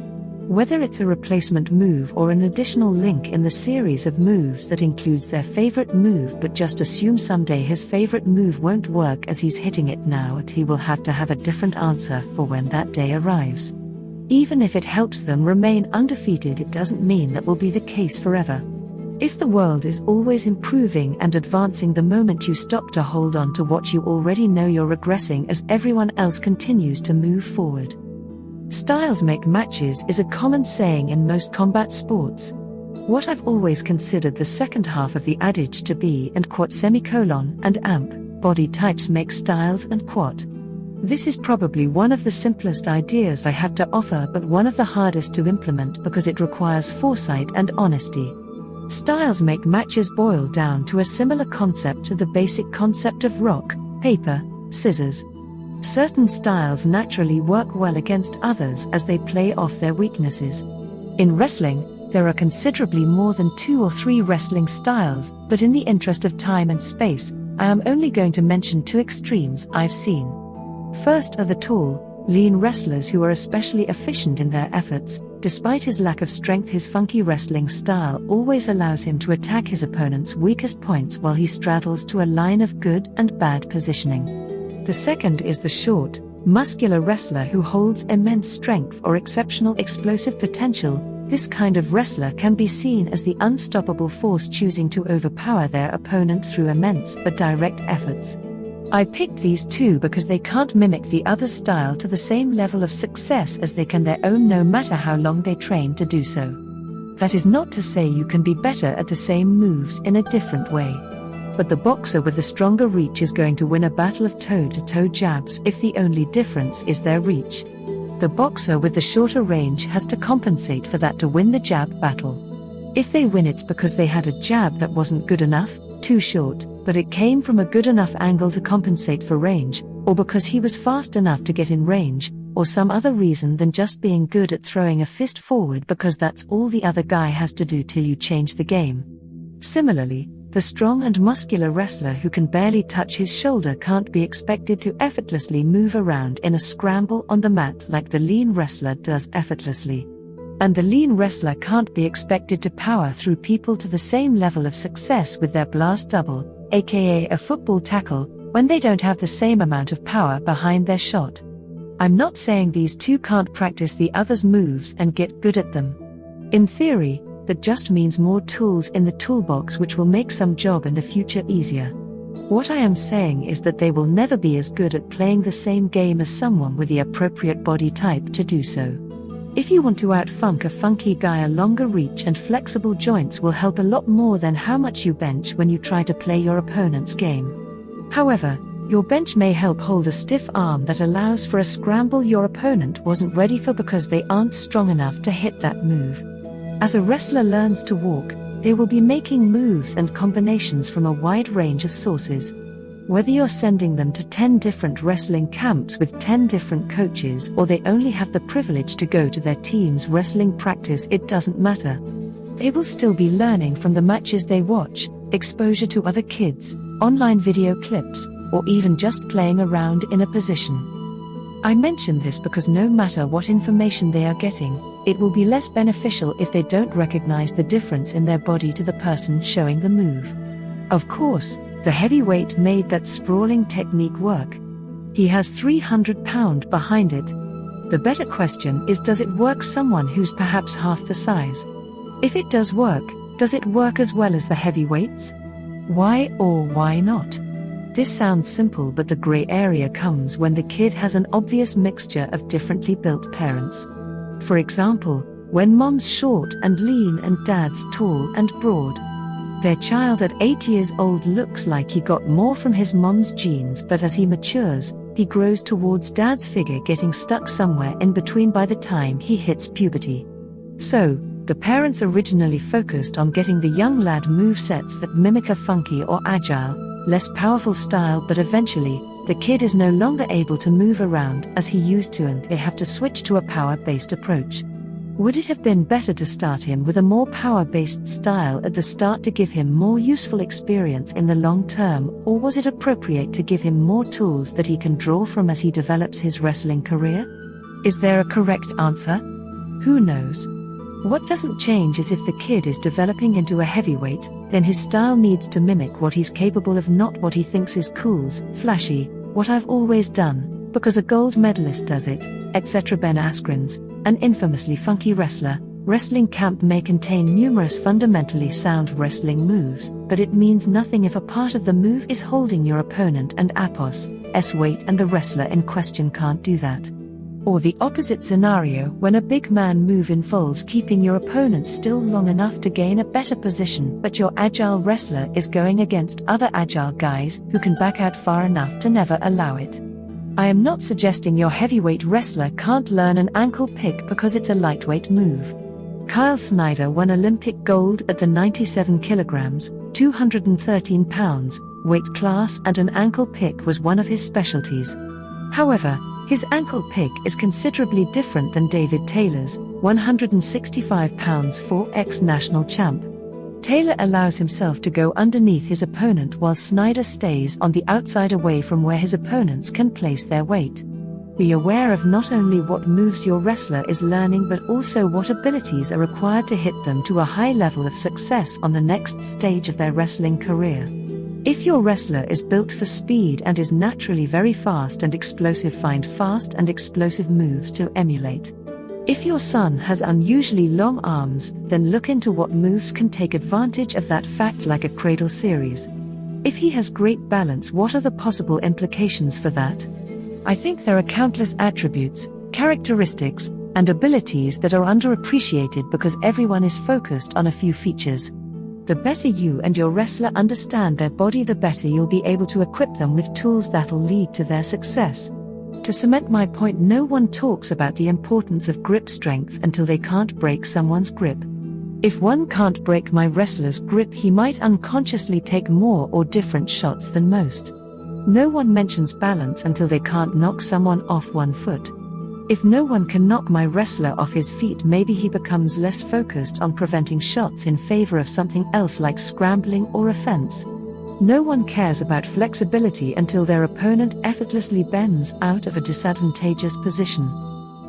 Whether it's a replacement move or an additional link in the series of moves that includes their favorite move, but just assume someday his favorite move won't work as he's hitting it now, and he will have to have a different answer for when that day arrives. Even if it helps them remain undefeated, it doesn't mean that will be the case forever. If the world is always improving and advancing, the moment you stop to hold on to what you already know, you're regressing as everyone else continues to move forward. Styles make matches is a common saying in most combat sports. What I've always considered the second half of the adage to be and quat semicolon and amp, body types make styles and quat. This is probably one of the simplest ideas I have to offer, but one of the hardest to implement because it requires foresight and honesty. Styles make matches boil down to a similar concept to the basic concept of rock, paper, scissors, Certain styles naturally work well against others as they play off their weaknesses. In wrestling, there are considerably more than two or three wrestling styles, but in the interest of time and space, I am only going to mention two extremes I've seen. First are the tall, lean wrestlers who are especially efficient in their efforts. Despite his lack of strength, his funky wrestling style always allows him to attack his opponent's weakest points while he straddles to a line of good and bad positioning. The second is the short, muscular wrestler who holds immense strength or exceptional explosive potential. This kind of wrestler can be seen as the unstoppable force choosing to overpower their opponent through immense but direct efforts. I picked these two because they can't mimic the other style to the same level of success as they can their own no matter how long they train to do so. That is not to say you can be better at the same moves in a different way but the boxer with the stronger reach is going to win a battle of toe to toe jabs if the only difference is their reach. The boxer with the shorter range has to compensate for that to win the jab battle. If they win, it's because they had a jab that wasn't good enough, too short, but it came from a good enough angle to compensate for range, or because he was fast enough to get in range, or some other reason than just being good at throwing a fist forward because that's all the other guy has to do till you change the game. Similarly, the strong and muscular wrestler who can barely touch his shoulder can't be expected to effortlessly move around in a scramble on the mat like the lean wrestler does effortlessly. And the lean wrestler can't be expected to power through people to the same level of success with their blast double, aka a football tackle, when they don't have the same amount of power behind their shot. I'm not saying these two can't practice the other's moves and get good at them. In theory, that just means more tools in the toolbox which will make some job in the future easier. What I am saying is that they will never be as good at playing the same game as someone with the appropriate body type to do so. If you want to outfunk a funky guy, a longer reach and flexible joints will help a lot more than how much you bench when you try to play your opponent's game. However, your bench may help hold a stiff arm that allows for a scramble your opponent wasn't ready for because they aren't strong enough to hit that move. As a wrestler learns to walk, they will be making moves and combinations from a wide range of sources. Whether you're sending them to 10 different wrestling camps with 10 different coaches or they only have the privilege to go to their team's wrestling practice, it doesn't matter. They will still be learning from the matches they watch, exposure to other kids, online video clips, or even just playing around in a position. I mention this because no matter what information they are getting, it will be less beneficial if they don't recognize the difference in their body to the person showing the move. Of course, the heavyweight made that sprawling technique work. He has 300 pound behind it. The better question is does it work someone who's perhaps half the size? If it does work, does it work as well as the heavyweights? Why or why not? This sounds simple, but the grey area comes when the kid has an obvious mixture of differently built parents. For example, when mom's short and lean and dad's tall and broad. Their child at 8 years old looks like he got more from his mom's genes, but as he matures, he grows towards dad's figure, getting stuck somewhere in between by the time he hits puberty. So, the parents originally focused on getting the young lad move sets that mimic a funky or agile, less powerful style, but eventually, the kid is no longer able to move around as he used to and they have to switch to a power based approach. Would it have been better to start him with a more power based style at the start to give him more useful experience in the long term, or was it appropriate to give him more tools that he can draw from as he develops his wrestling career? Is there a correct answer? Who knows? What doesn't change is if the kid is developing into a heavyweight, then his style needs to mimic what he's capable of, not what he thinks is cool, flashy, what I've always done, because a gold medalist does it, etc. Ben Askren's, an infamously funky wrestler, wrestling camp may contain numerous fundamentally sound wrestling moves, but it means nothing if a part of the move is holding your opponent and Apos, S weight and the wrestler in question can't do that. Or the opposite scenario when a big man move involves keeping your opponent still long enough to gain a better position, but your agile wrestler is going against other agile guys who can back out far enough to never allow it. I am not suggesting your heavyweight wrestler can't learn an ankle pick because it's a lightweight move. Kyle Snyder won Olympic gold at the 97 kilograms, 213 pounds, weight class, and an ankle pick was one of his specialties. However, his ankle pick is considerably different than David Taylor's, 165 pounds 4x national champ. Taylor allows himself to go underneath his opponent while Snyder stays on the outside away from where his opponents can place their weight. Be aware of not only what moves your wrestler is learning but also what abilities are required to hit them to a high level of success on the next stage of their wrestling career. If your wrestler is built for speed and is naturally very fast and explosive, find fast and explosive moves to emulate. If your son has unusually long arms, then look into what moves can take advantage of that fact, like a cradle series. If he has great balance, what are the possible implications for that? I think there are countless attributes, characteristics, and abilities that are underappreciated because everyone is focused on a few features. The better you and your wrestler understand their body, the better you'll be able to equip them with tools that'll lead to their success. To cement my point, no one talks about the importance of grip strength until they can't break someone's grip. If one can't break my wrestler's grip, he might unconsciously take more or different shots than most. No one mentions balance until they can't knock someone off one foot. If no one can knock my wrestler off his feet, maybe he becomes less focused on preventing shots in favor of something else like scrambling or offense. No one cares about flexibility until their opponent effortlessly bends out of a disadvantageous position.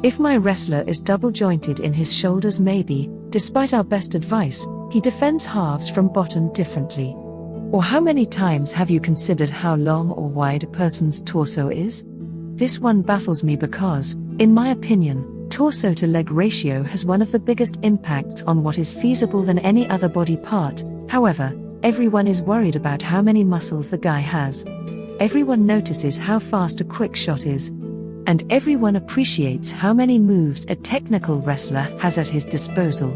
If my wrestler is double jointed in his shoulders, maybe, despite our best advice, he defends halves from bottom differently. Or how many times have you considered how long or wide a person's torso is? This one baffles me because, in my opinion, torso to leg ratio has one of the biggest impacts on what is feasible than any other body part. However, everyone is worried about how many muscles the guy has. Everyone notices how fast a quick shot is. And everyone appreciates how many moves a technical wrestler has at his disposal.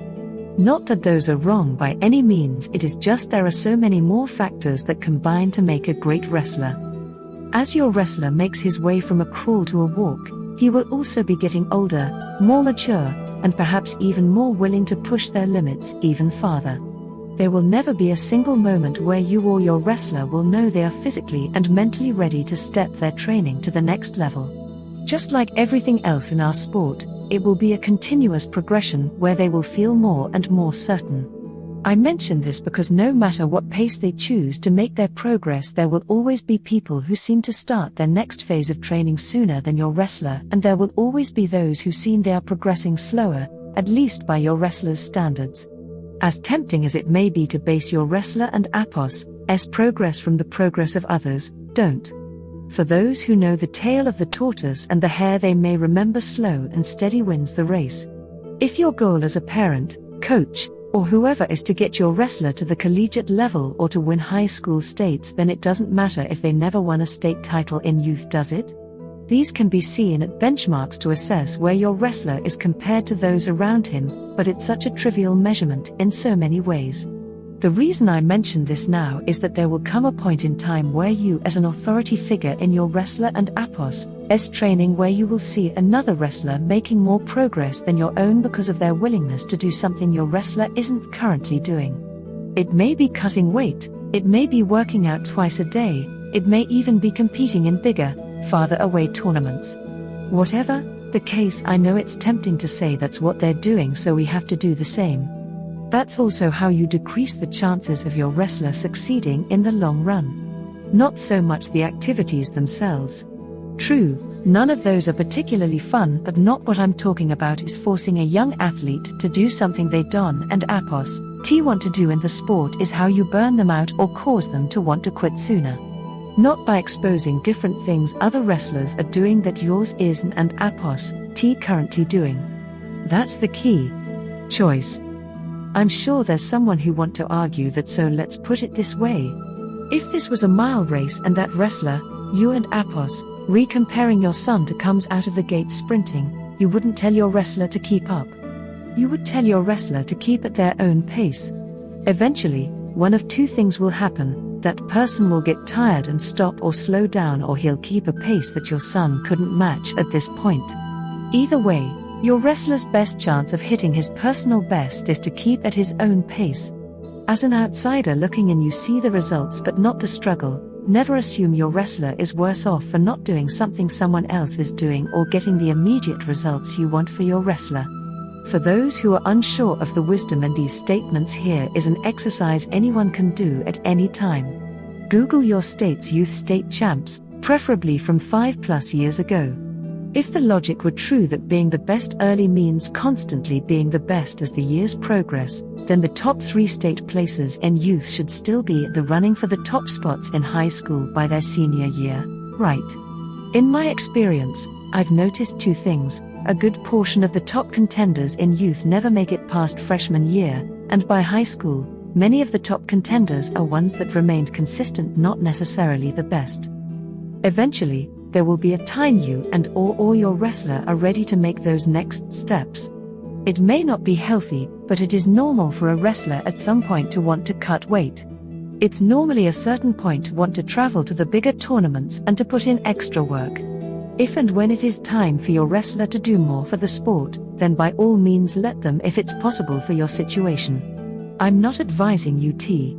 Not that those are wrong by any means, it is just there are so many more factors that combine to make a great wrestler. As your wrestler makes his way from a crawl to a walk, he will also be getting older, more mature, and perhaps even more willing to push their limits even farther. There will never be a single moment where you or your wrestler will know they are physically and mentally ready to step their training to the next level. Just like everything else in our sport, it will be a continuous progression where they will feel more and more certain. I mention this because no matter what pace they choose to make their progress, there will always be people who seem to start their next phase of training sooner than your wrestler, and there will always be those who seem they are progressing slower, at least by your wrestler's standards. As tempting as it may be to base your wrestler and Apos S progress from the progress of others, don't. For those who know the tail of the tortoise and the hare, they may remember slow and steady wins the race. If your goal as a parent, coach, or whoever is to get your wrestler to the collegiate level or to win high school states, then it doesn't matter if they never won a state title in youth, does it? These can be seen at benchmarks to assess where your wrestler is compared to those around him, but it's such a trivial measurement in so many ways. The reason I mention this now is that there will come a point in time where you, as an authority figure in your wrestler and Apos S training, where you will see another wrestler making more progress than your own because of their willingness to do something your wrestler isn't currently doing. It may be cutting weight, it may be working out twice a day, it may even be competing in bigger, farther away tournaments. Whatever the case, I know it's tempting to say that's what they're doing, so we have to do the same. That's also how you decrease the chances of your wrestler succeeding in the long run. Not so much the activities themselves. True, none of those are particularly fun, but not what I'm talking about is forcing a young athlete to do something they Don and Apos T want to do in the sport is how you burn them out or cause them to want to quit sooner. Not by exposing different things other wrestlers are doing that yours isn't and Apos T currently doing. That's the key. Choice. I'm sure there's someone who want to argue that so let's put it this way. If this was a mile race and that wrestler, you and Apos, re-comparing your son to comes out of the gate sprinting, you wouldn't tell your wrestler to keep up. You would tell your wrestler to keep at their own pace. Eventually, one of two things will happen, that person will get tired and stop or slow down or he'll keep a pace that your son couldn't match at this point. Either way, your wrestler's best chance of hitting his personal best is to keep at his own pace. As an outsider looking in, you see the results but not the struggle. Never assume your wrestler is worse off for not doing something someone else is doing or getting the immediate results you want for your wrestler. For those who are unsure of the wisdom in these statements, here is an exercise anyone can do at any time. Google your state's youth state champs, preferably from 5 plus years ago. If the logic were true that being the best early means constantly being the best as the years progress, then the top three state places in youth should still be the running for the top spots in high school by their senior year, right? In my experience, I've noticed two things. A good portion of the top contenders in youth never make it past freshman year, and by high school, many of the top contenders are ones that remained consistent, not necessarily the best. Eventually, there will be a time you and or, or your wrestler are ready to make those next steps. It may not be healthy, but it is normal for a wrestler at some point to want to cut weight. It's normally a certain point to want to travel to the bigger tournaments and to put in extra work. If and when it is time for your wrestler to do more for the sport, then by all means let them if it's possible for your situation. I'm not advising you T.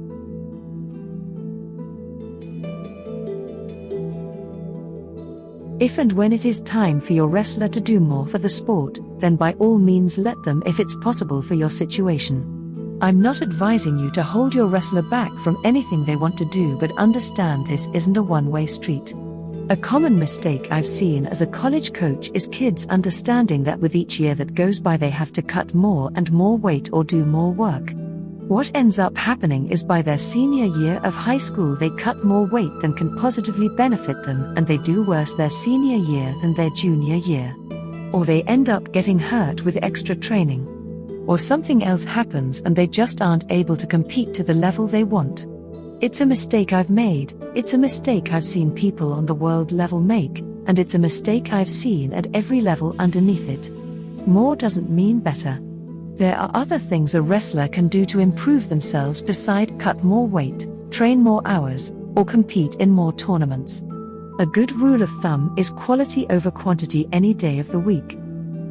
If and when it is time for your wrestler to do more for the sport, then by all means let them if it's possible for your situation. I'm not advising you to hold your wrestler back from anything they want to do, but understand this isn't a one way street. A common mistake I've seen as a college coach is kids understanding that with each year that goes by they have to cut more and more weight or do more work. What ends up happening is by their senior year of high school, they cut more weight than can positively benefit them, and they do worse their senior year than their junior year. Or they end up getting hurt with extra training. Or something else happens and they just aren't able to compete to the level they want. It's a mistake I've made, it's a mistake I've seen people on the world level make, and it's a mistake I've seen at every level underneath it. More doesn't mean better. There are other things a wrestler can do to improve themselves beside cut more weight, train more hours, or compete in more tournaments. A good rule of thumb is quality over quantity any day of the week.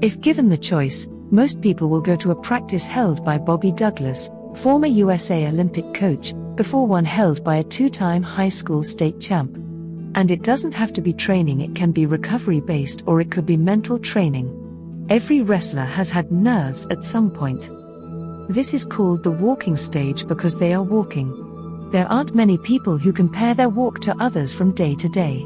If given the choice, most people will go to a practice held by Bobby Douglas, former USA Olympic coach, before one held by a two time high school state champ. And it doesn't have to be training, it can be recovery based or it could be mental training. Every wrestler has had nerves at some point. This is called the walking stage because they are walking. There aren't many people who compare their walk to others from day to day.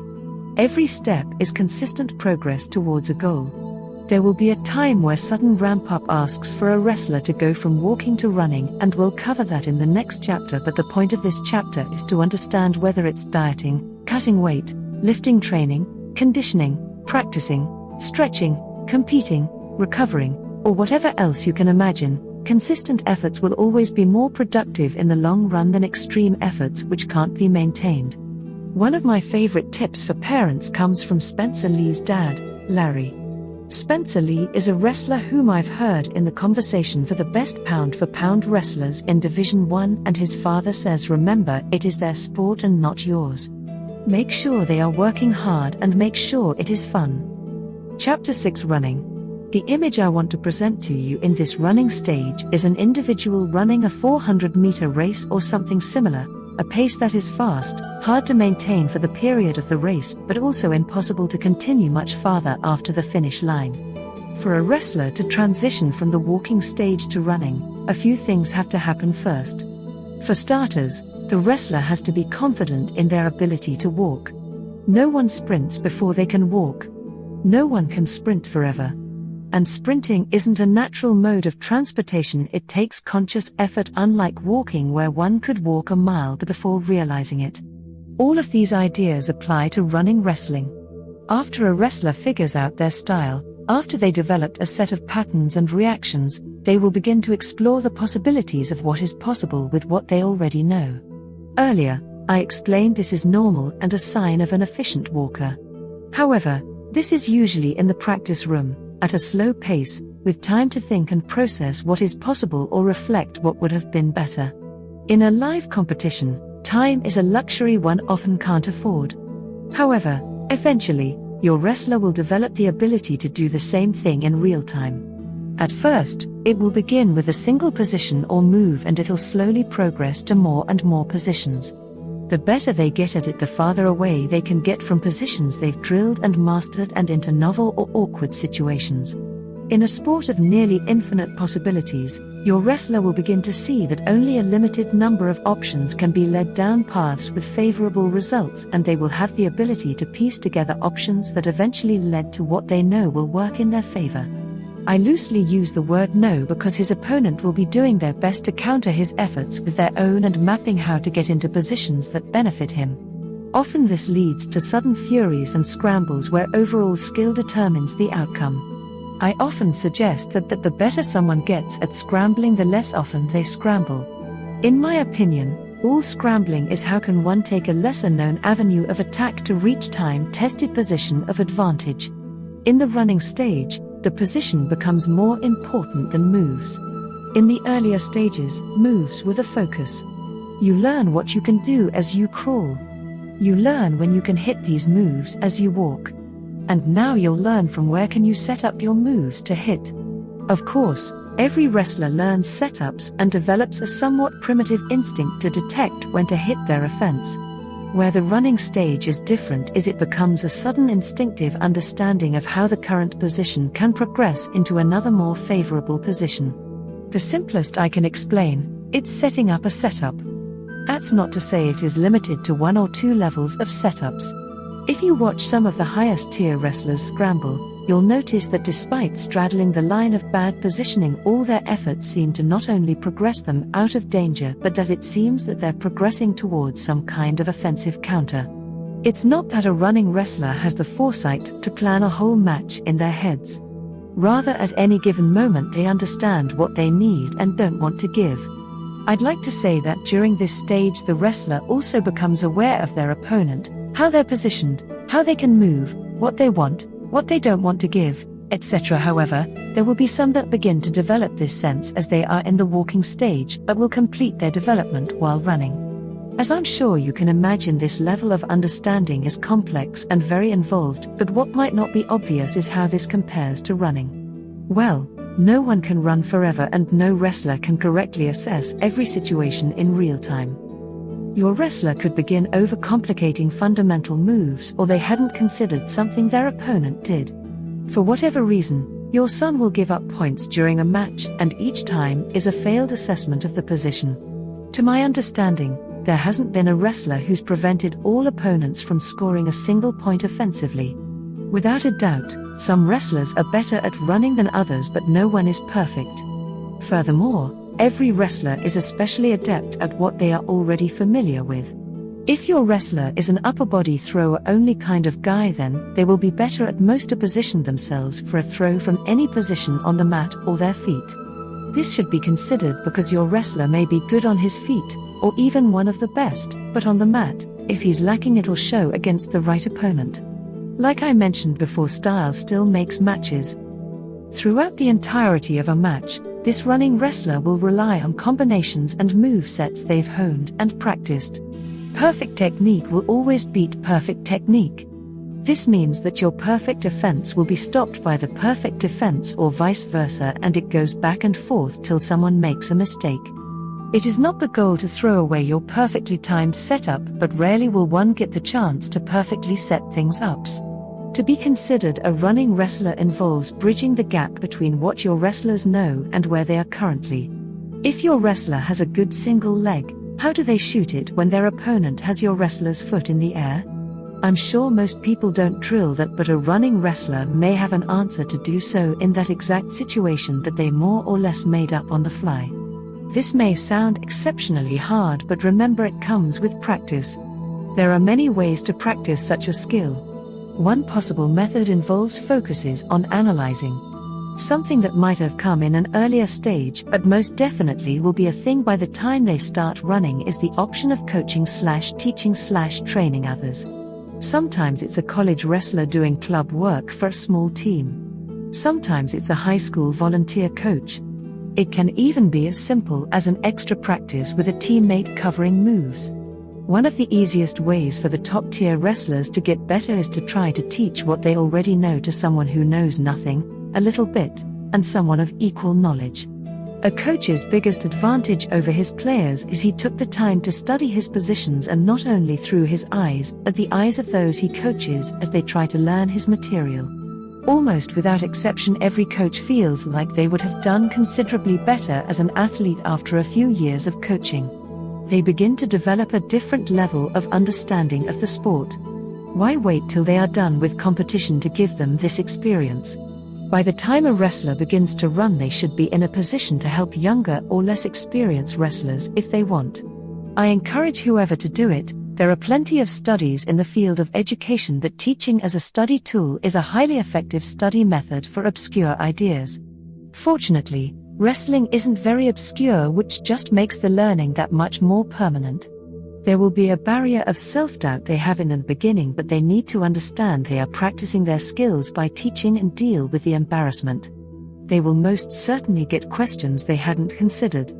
Every step is consistent progress towards a goal. There will be a time where sudden ramp up asks for a wrestler to go from walking to running, and we'll cover that in the next chapter. But the point of this chapter is to understand whether it's dieting, cutting weight, lifting training, conditioning, practicing, stretching, competing, recovering, or whatever else you can imagine, consistent efforts will always be more productive in the long run than extreme efforts which can't be maintained. One of my favorite tips for parents comes from Spencer Lee's dad, Larry. Spencer Lee is a wrestler whom I've heard in the conversation for the best pound for pound wrestlers in Division 1 and his father says remember it is their sport and not yours. Make sure they are working hard and make sure it is fun. Chapter 6 Running The image I want to present to you in this running stage is an individual running a 400 meter race or something similar, a pace that is fast, hard to maintain for the period of the race, but also impossible to continue much farther after the finish line. For a wrestler to transition from the walking stage to running, a few things have to happen first. For starters, the wrestler has to be confident in their ability to walk. No one sprints before they can walk. No one can sprint forever. And sprinting isn't a natural mode of transportation, it takes conscious effort, unlike walking, where one could walk a mile before realizing it. All of these ideas apply to running wrestling. After a wrestler figures out their style, after they developed a set of patterns and reactions, they will begin to explore the possibilities of what is possible with what they already know. Earlier, I explained this is normal and a sign of an efficient walker. However, this is usually in the practice room, at a slow pace, with time to think and process what is possible or reflect what would have been better. In a live competition, time is a luxury one often can't afford. However, eventually, your wrestler will develop the ability to do the same thing in real time. At first, it will begin with a single position or move and it'll slowly progress to more and more positions the better they get at it, the farther away they can get from positions they've drilled and mastered and into novel or awkward situations. In a sport of nearly infinite possibilities, your wrestler will begin to see that only a limited number of options can be led down paths with favorable results, and they will have the ability to piece together options that eventually led to what they know will work in their favor. I loosely use the word no because his opponent will be doing their best to counter his efforts with their own and mapping how to get into positions that benefit him. Often this leads to sudden furies and scrambles where overall skill determines the outcome. I often suggest that, that the better someone gets at scrambling, the less often they scramble. In my opinion, all scrambling is how can one take a lesser known avenue of attack to reach time tested position of advantage. In the running stage, the position becomes more important than moves. In the earlier stages, moves were the focus. You learn what you can do as you crawl. You learn when you can hit these moves as you walk. and now you'll learn from where can you set up your moves to hit. Of course, every wrestler learns setups and develops a somewhat primitive instinct to detect when to hit their offense. Where the running stage is different is it becomes a sudden instinctive understanding of how the current position can progress into another more favorable position. The simplest I can explain, it's setting up a setup. That's not to say it is limited to one or two levels of setups. If you watch some of the highest tier wrestlers scramble, you'll notice that despite straddling the line of bad positioning, all their efforts seem to not only progress them out of danger, but that it seems that they're progressing towards some kind of offensive counter. It's not that a running wrestler has the foresight to plan a whole match in their heads. Rather, at any given moment, they understand what they need and don't want to give. I'd like to say that during this stage, the wrestler also becomes aware of their opponent, how they're positioned, how they can move, what they want, what they don't want to give, etc. However, there will be some that begin to develop this sense as they are in the walking stage but will complete their development while running. As I'm sure you can imagine, this level of understanding is complex and very involved, but what might not be obvious is how this compares to running. Well, no one can run forever and no wrestler can correctly assess every situation in real time. Your wrestler could begin overcomplicating fundamental moves or they hadn't considered something their opponent did. For whatever reason, your son will give up points during a match, and each time is a failed assessment of the position. To my understanding, there hasn't been a wrestler who's prevented all opponents from scoring a single point offensively. Without a doubt, some wrestlers are better at running than others, but no one is perfect. Furthermore, Every wrestler is especially adept at what they are already familiar with. If your wrestler is an upper body thrower only kind of guy, then they will be better at most to position themselves for a throw from any position on the mat or their feet. This should be considered because your wrestler may be good on his feet, or even one of the best, but on the mat, if he's lacking, it'll show against the right opponent. Like I mentioned before, style still makes matches. Throughout the entirety of a match, this running wrestler will rely on combinations and move sets they've honed and practiced. Perfect technique will always beat perfect technique. This means that your perfect offense will be stopped by the perfect defense or vice versa, and it goes back and forth till someone makes a mistake. It is not the goal to throw away your perfectly timed setup, but rarely will one get the chance to perfectly set things up. To be considered a running wrestler involves bridging the gap between what your wrestlers know and where they are currently. If your wrestler has a good single leg, how do they shoot it when their opponent has your wrestler's foot in the air? I'm sure most people don't drill that, but a running wrestler may have an answer to do so in that exact situation that they more or less made up on the fly. This may sound exceptionally hard, but remember it comes with practice. There are many ways to practice such a skill. One possible method involves focuses on analyzing. Something that might have come in an earlier stage but most definitely will be a thing by the time they start running is the option of coaching slash teaching slash training others. Sometimes it's a college wrestler doing club work for a small team. Sometimes it's a high school volunteer coach. It can even be as simple as an extra practice with a teammate covering moves. One of the easiest ways for the top tier wrestlers to get better is to try to teach what they already know to someone who knows nothing, a little bit, and someone of equal knowledge. A coach's biggest advantage over his players is he took the time to study his positions and not only through his eyes, but the eyes of those he coaches as they try to learn his material. Almost without exception, every coach feels like they would have done considerably better as an athlete after a few years of coaching they begin to develop a different level of understanding of the sport. Why wait till they are done with competition to give them this experience? By the time a wrestler begins to run, they should be in a position to help younger or less experienced wrestlers if they want. I encourage whoever to do it. There are plenty of studies in the field of education that teaching as a study tool is a highly effective study method for obscure ideas. Fortunately, Wrestling isn't very obscure, which just makes the learning that much more permanent. There will be a barrier of self doubt they have in the beginning, but they need to understand they are practicing their skills by teaching and deal with the embarrassment. They will most certainly get questions they hadn't considered.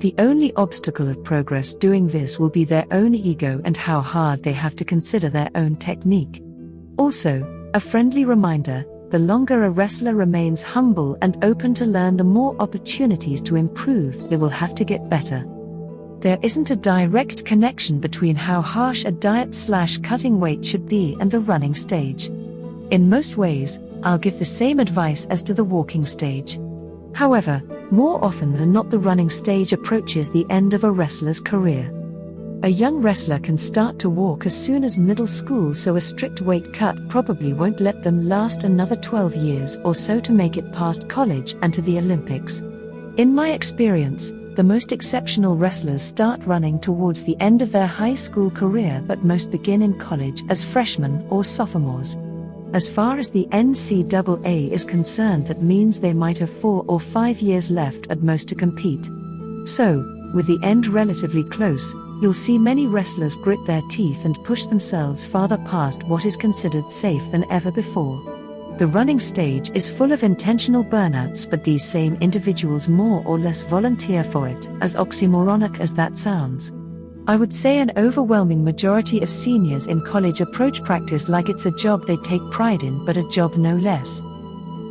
The only obstacle of progress doing this will be their own ego and how hard they have to consider their own technique. Also, A friendly reminder the longer a wrestler remains humble and open to learn, the more opportunities to improve they will have to get better. There isn't a direct connection between how harsh a diet slash cutting weight should be and the running stage. In most ways, I'll give the same advice as to the walking stage. However, more often than not, the running stage approaches the end of a wrestler's career. A young wrestler can start to walk as soon as middle school, so a strict weight cut probably won't let them last another 12 years or so to make it past college and to the Olympics. In my experience, the most exceptional wrestlers start running towards the end of their high school career, but most begin in college as freshmen or sophomores. As far as the NCAA is concerned, that means they might have four or five years left at most to compete. So, with the end relatively close, you'll see many wrestlers grit their teeth and push themselves farther past what is considered safe than ever before. The running stage is full of intentional burnouts, but these same individuals more or less volunteer for it, as oxymoronic as that sounds. I would say an overwhelming majority of seniors in college approach practice like it's a job they take pride in, but a job no less.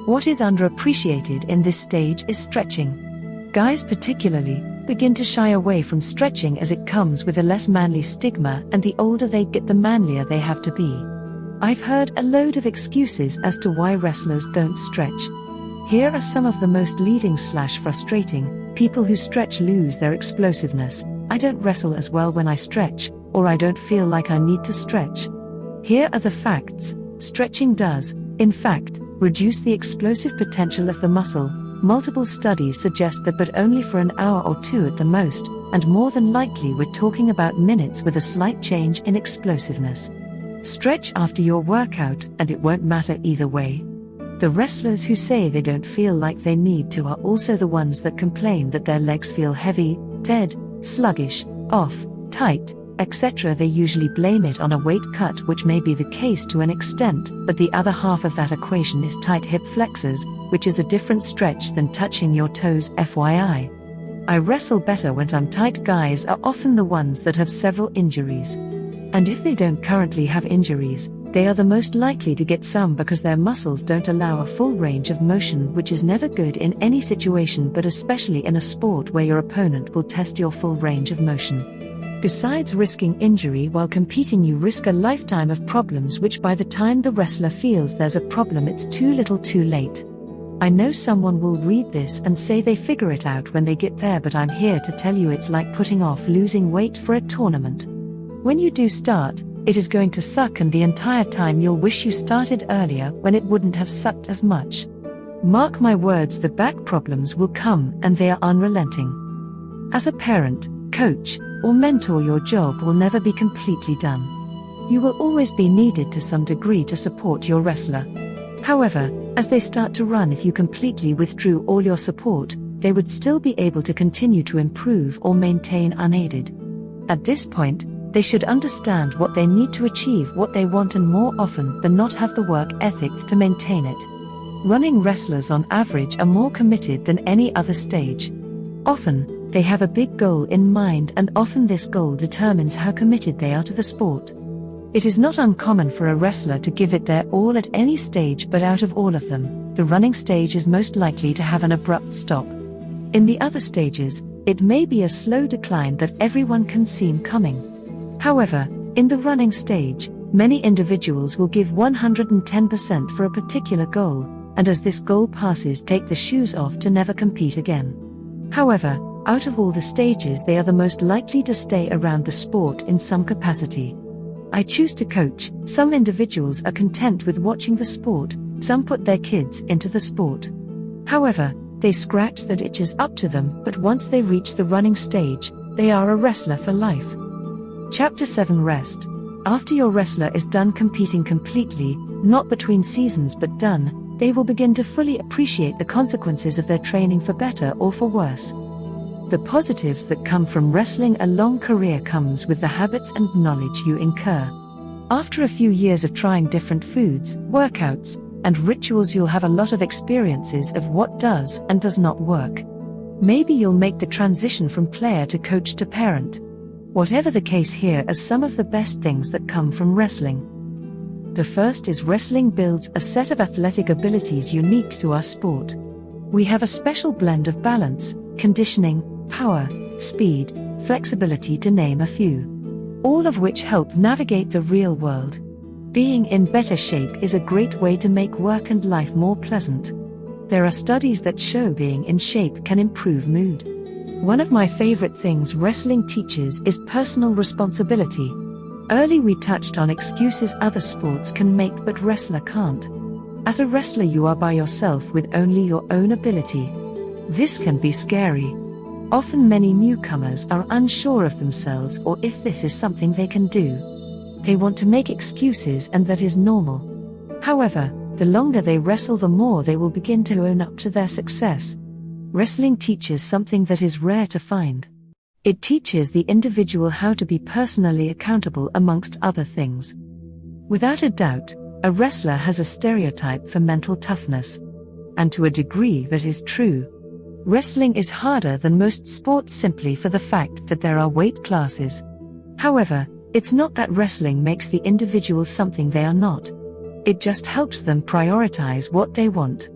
What is underappreciated in this stage is stretching. Guys, particularly, begin to shy away from stretching as it comes with a less manly stigma, and the older they get, the manlier they have to be. I've heard a load of excuses as to why wrestlers don't stretch. Here are some of the most leading slash frustrating people who stretch lose their explosiveness. I don't wrestle as well when I stretch, or I don't feel like I need to stretch. Here are the facts stretching does, in fact, reduce the explosive potential of the muscle, Multiple studies suggest that, but only for an hour or two at the most, and more than likely we're talking about minutes with a slight change in explosiveness. Stretch after your workout, and it won't matter either way. The wrestlers who say they don't feel like they need to are also the ones that complain that their legs feel heavy, dead, sluggish, off, tight, etc., they usually blame it on a weight cut, which may be the case to an extent, but the other half of that equation is tight hip flexors, which is a different stretch than touching your toes, FYI. I wrestle better when I'm tight guys are often the ones that have several injuries. And if they don't currently have injuries, they are the most likely to get some because their muscles don't allow a full range of motion, which is never good in any situation, but especially in a sport where your opponent will test your full range of motion. Besides risking injury while competing, you risk a lifetime of problems, which by the time the wrestler feels there's a problem, it's too little too late. I know someone will read this and say they figure it out when they get there, but I'm here to tell you it's like putting off losing weight for a tournament. When you do start, it is going to suck, and the entire time you'll wish you started earlier when it wouldn't have sucked as much. Mark my words, the back problems will come and they are unrelenting. As a parent, coach, or mentor, your job will never be completely done. You will always be needed to some degree to support your wrestler. However, as they start to run, if you completely withdrew all your support, they would still be able to continue to improve or maintain unaided. At this point, they should understand what they need to achieve what they want and more often than not have the work ethic to maintain it. Running wrestlers on average are more committed than any other stage. Often, they have a big goal in mind, and often this goal determines how committed they are to the sport. It is not uncommon for a wrestler to give it their all at any stage, but out of all of them, the running stage is most likely to have an abrupt stop. In the other stages, it may be a slow decline that everyone can see coming. However, in the running stage, many individuals will give 110% for a particular goal, and as this goal passes, take the shoes off to never compete again. However, out of all the stages, they are the most likely to stay around the sport in some capacity. I choose to coach, some individuals are content with watching the sport, some put their kids into the sport. However, they scratch that itches up to them, but once they reach the running stage, they are a wrestler for life. Chapter 7 Rest. After your wrestler is done competing completely, not between seasons but done, they will begin to fully appreciate the consequences of their training for better or for worse. The positives that come from wrestling a long career comes with the habits and knowledge you incur. After a few years of trying different foods, workouts, and rituals, you'll have a lot of experiences of what does and does not work. Maybe you'll make the transition from player to coach to parent. Whatever the case, here are some of the best things that come from wrestling. The first is wrestling builds a set of athletic abilities unique to our sport. We have a special blend of balance, conditioning, power, speed, flexibility to name a few. All of which help navigate the real world. Being in better shape is a great way to make work and life more pleasant. There are studies that show being in shape can improve mood. One of my favorite things wrestling teaches is personal responsibility. Early we touched on excuses other sports can make but wrestler can't. As a wrestler, you are by yourself with only your own ability. This can be scary. Often, many newcomers are unsure of themselves or if this is something they can do. They want to make excuses, and that is normal. However, the longer they wrestle, the more they will begin to own up to their success. Wrestling teaches something that is rare to find. It teaches the individual how to be personally accountable amongst other things. Without a doubt, a wrestler has a stereotype for mental toughness. And to a degree that is true. Wrestling is harder than most sports simply for the fact that there are weight classes. However, it's not that wrestling makes the individual something they are not. It just helps them prioritize what they want.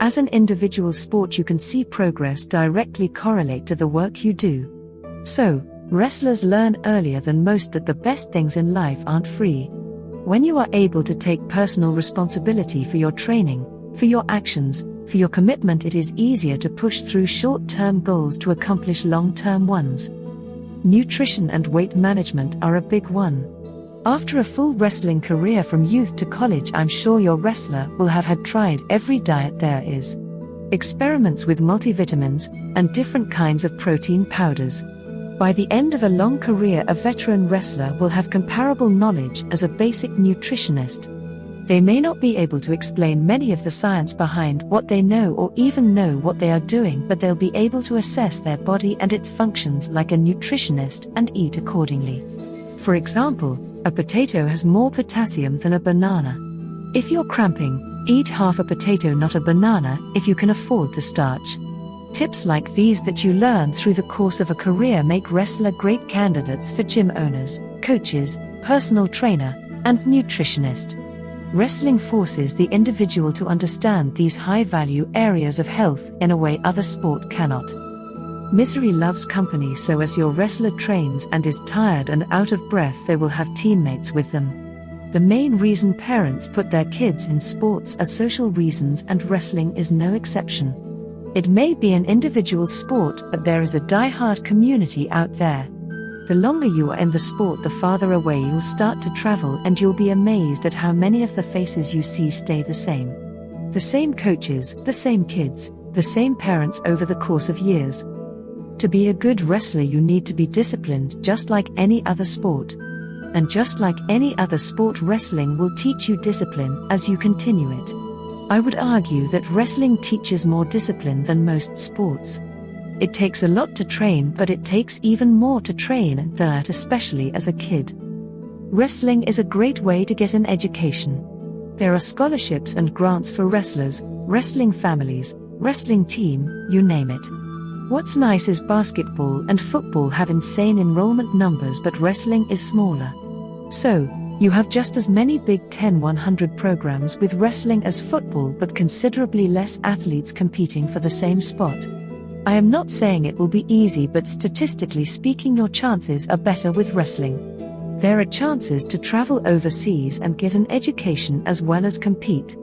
As an individual sport, you can see progress directly correlate to the work you do. So, wrestlers learn earlier than most that the best things in life aren't free. When you are able to take personal responsibility for your training, for your actions, for your commitment, it is easier to push through short term goals to accomplish long term ones. Nutrition and weight management are a big one. After a full wrestling career from youth to college, I'm sure your wrestler will have had tried every diet there is. Experiments with multivitamins and different kinds of protein powders. By the end of a long career, a veteran wrestler will have comparable knowledge as a basic nutritionist. They may not be able to explain many of the science behind what they know or even know what they are doing, but they'll be able to assess their body and its functions like a nutritionist and eat accordingly. For example, a potato has more potassium than a banana. If you're cramping, eat half a potato, not a banana, if you can afford the starch. Tips like these that you learn through the course of a career make wrestler great candidates for gym owners, coaches, personal trainer, and nutritionist. Wrestling forces the individual to understand these high value areas of health in a way other sport cannot. Misery loves company, so as your wrestler trains and is tired and out of breath, they will have teammates with them. The main reason parents put their kids in sports are social reasons, and wrestling is no exception. It may be an individual sport, but there is a die-hard community out there. The longer you are in the sport, the farther away you'll start to travel, and you'll be amazed at how many of the faces you see stay the same. The same coaches, the same kids, the same parents over the course of years. To be a good wrestler, you need to be disciplined just like any other sport. And just like any other sport, wrestling will teach you discipline as you continue it. I would argue that wrestling teaches more discipline than most sports. It takes a lot to train, but it takes even more to train that, especially as a kid. Wrestling is a great way to get an education. There are scholarships and grants for wrestlers, wrestling families, wrestling team, you name it. What's nice is basketball and football have insane enrollment numbers, but wrestling is smaller. So, you have just as many Big Ten 100 programs with wrestling as football, but considerably less athletes competing for the same spot. I am not saying it will be easy, but statistically speaking, your chances are better with wrestling. There are chances to travel overseas and get an education as well as compete.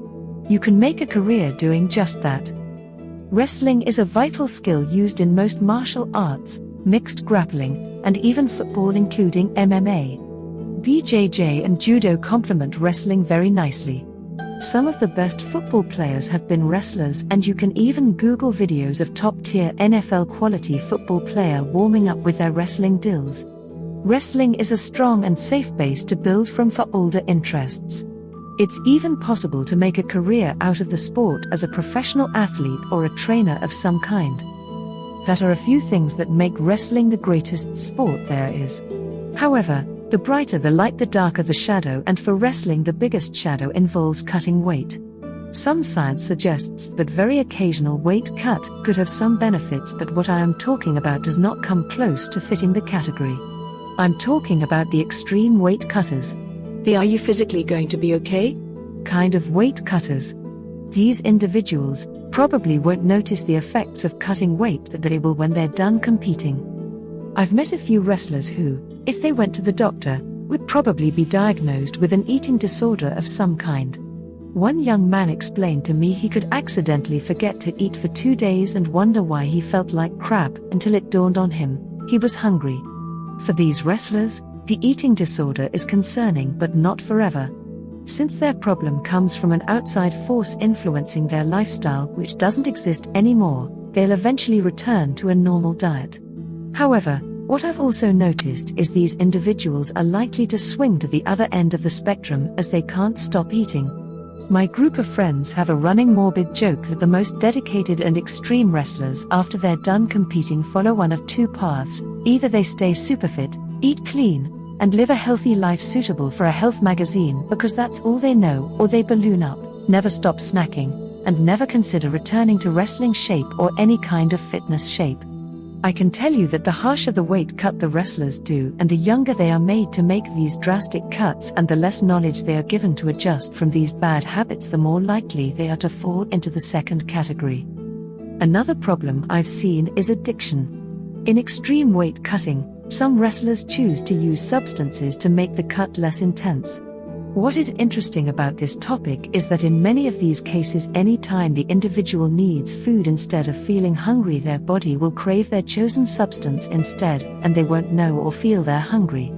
You can make a career doing just that. Wrestling is a vital skill used in most martial arts, mixed grappling, and even football, including MMA. BJJ and judo complement wrestling very nicely. Some of the best football players have been wrestlers, and you can even Google videos of top tier NFL quality football player warming up with their wrestling drills. Wrestling is a strong and safe base to build from for older interests. It's even possible to make a career out of the sport as a professional athlete or a trainer of some kind. That are a few things that make wrestling the greatest sport there is. However, the brighter the light, the darker the shadow, and for wrestling, the biggest shadow involves cutting weight. Some science suggests that very occasional weight cut could have some benefits, but what I am talking about does not come close to fitting the category. I'm talking about the extreme weight cutters. The are you physically going to be okay? kind of weight cutters. These individuals probably won't notice the effects of cutting weight that they will when they're done competing. I've met a few wrestlers who, if they went to the doctor, would probably be diagnosed with an eating disorder of some kind. One young man explained to me he could accidentally forget to eat for two days and wonder why he felt like crap until it dawned on him he was hungry. For these wrestlers, the eating disorder is concerning but not forever. Since their problem comes from an outside force influencing their lifestyle which doesn't exist anymore, they'll eventually return to a normal diet. However, what I've also noticed is these individuals are likely to swing to the other end of the spectrum as they can't stop eating. My group of friends have a running morbid joke that the most dedicated and extreme wrestlers after they're done competing follow one of two paths either they stay super fit, eat clean, and live a healthy life suitable for a health magazine because that's all they know, or they balloon up, never stop snacking, and never consider returning to wrestling shape or any kind of fitness shape. I can tell you that the harsher the weight cut the wrestlers do, and the younger they are made to make these drastic cuts, and the less knowledge they are given to adjust from these bad habits, the more likely they are to fall into the second category. Another problem I've seen is addiction. In extreme weight cutting, some wrestlers choose to use substances to make the cut less intense. What is interesting about this topic is that in many of these cases, any time the individual needs food instead of feeling hungry, their body will crave their chosen substance instead, and they won't know or feel they're hungry.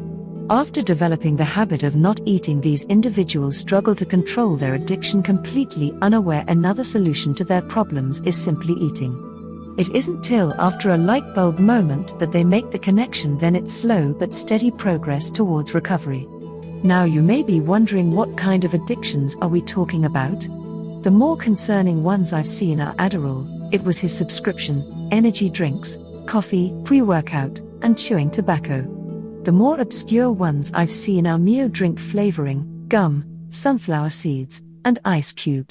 After developing the habit of not eating, these individuals struggle to control their addiction completely, unaware another solution to their problems is simply eating. It isn't till after a light bulb moment that they make the connection, then it's slow but steady progress towards recovery. Now you may be wondering what kind of addictions are we talking about? The more concerning ones I've seen are Adderall, it was his subscription, energy drinks, coffee, pre workout, and chewing tobacco. The more obscure ones I've seen are Mio drink flavoring, gum, sunflower seeds, and ice cubes.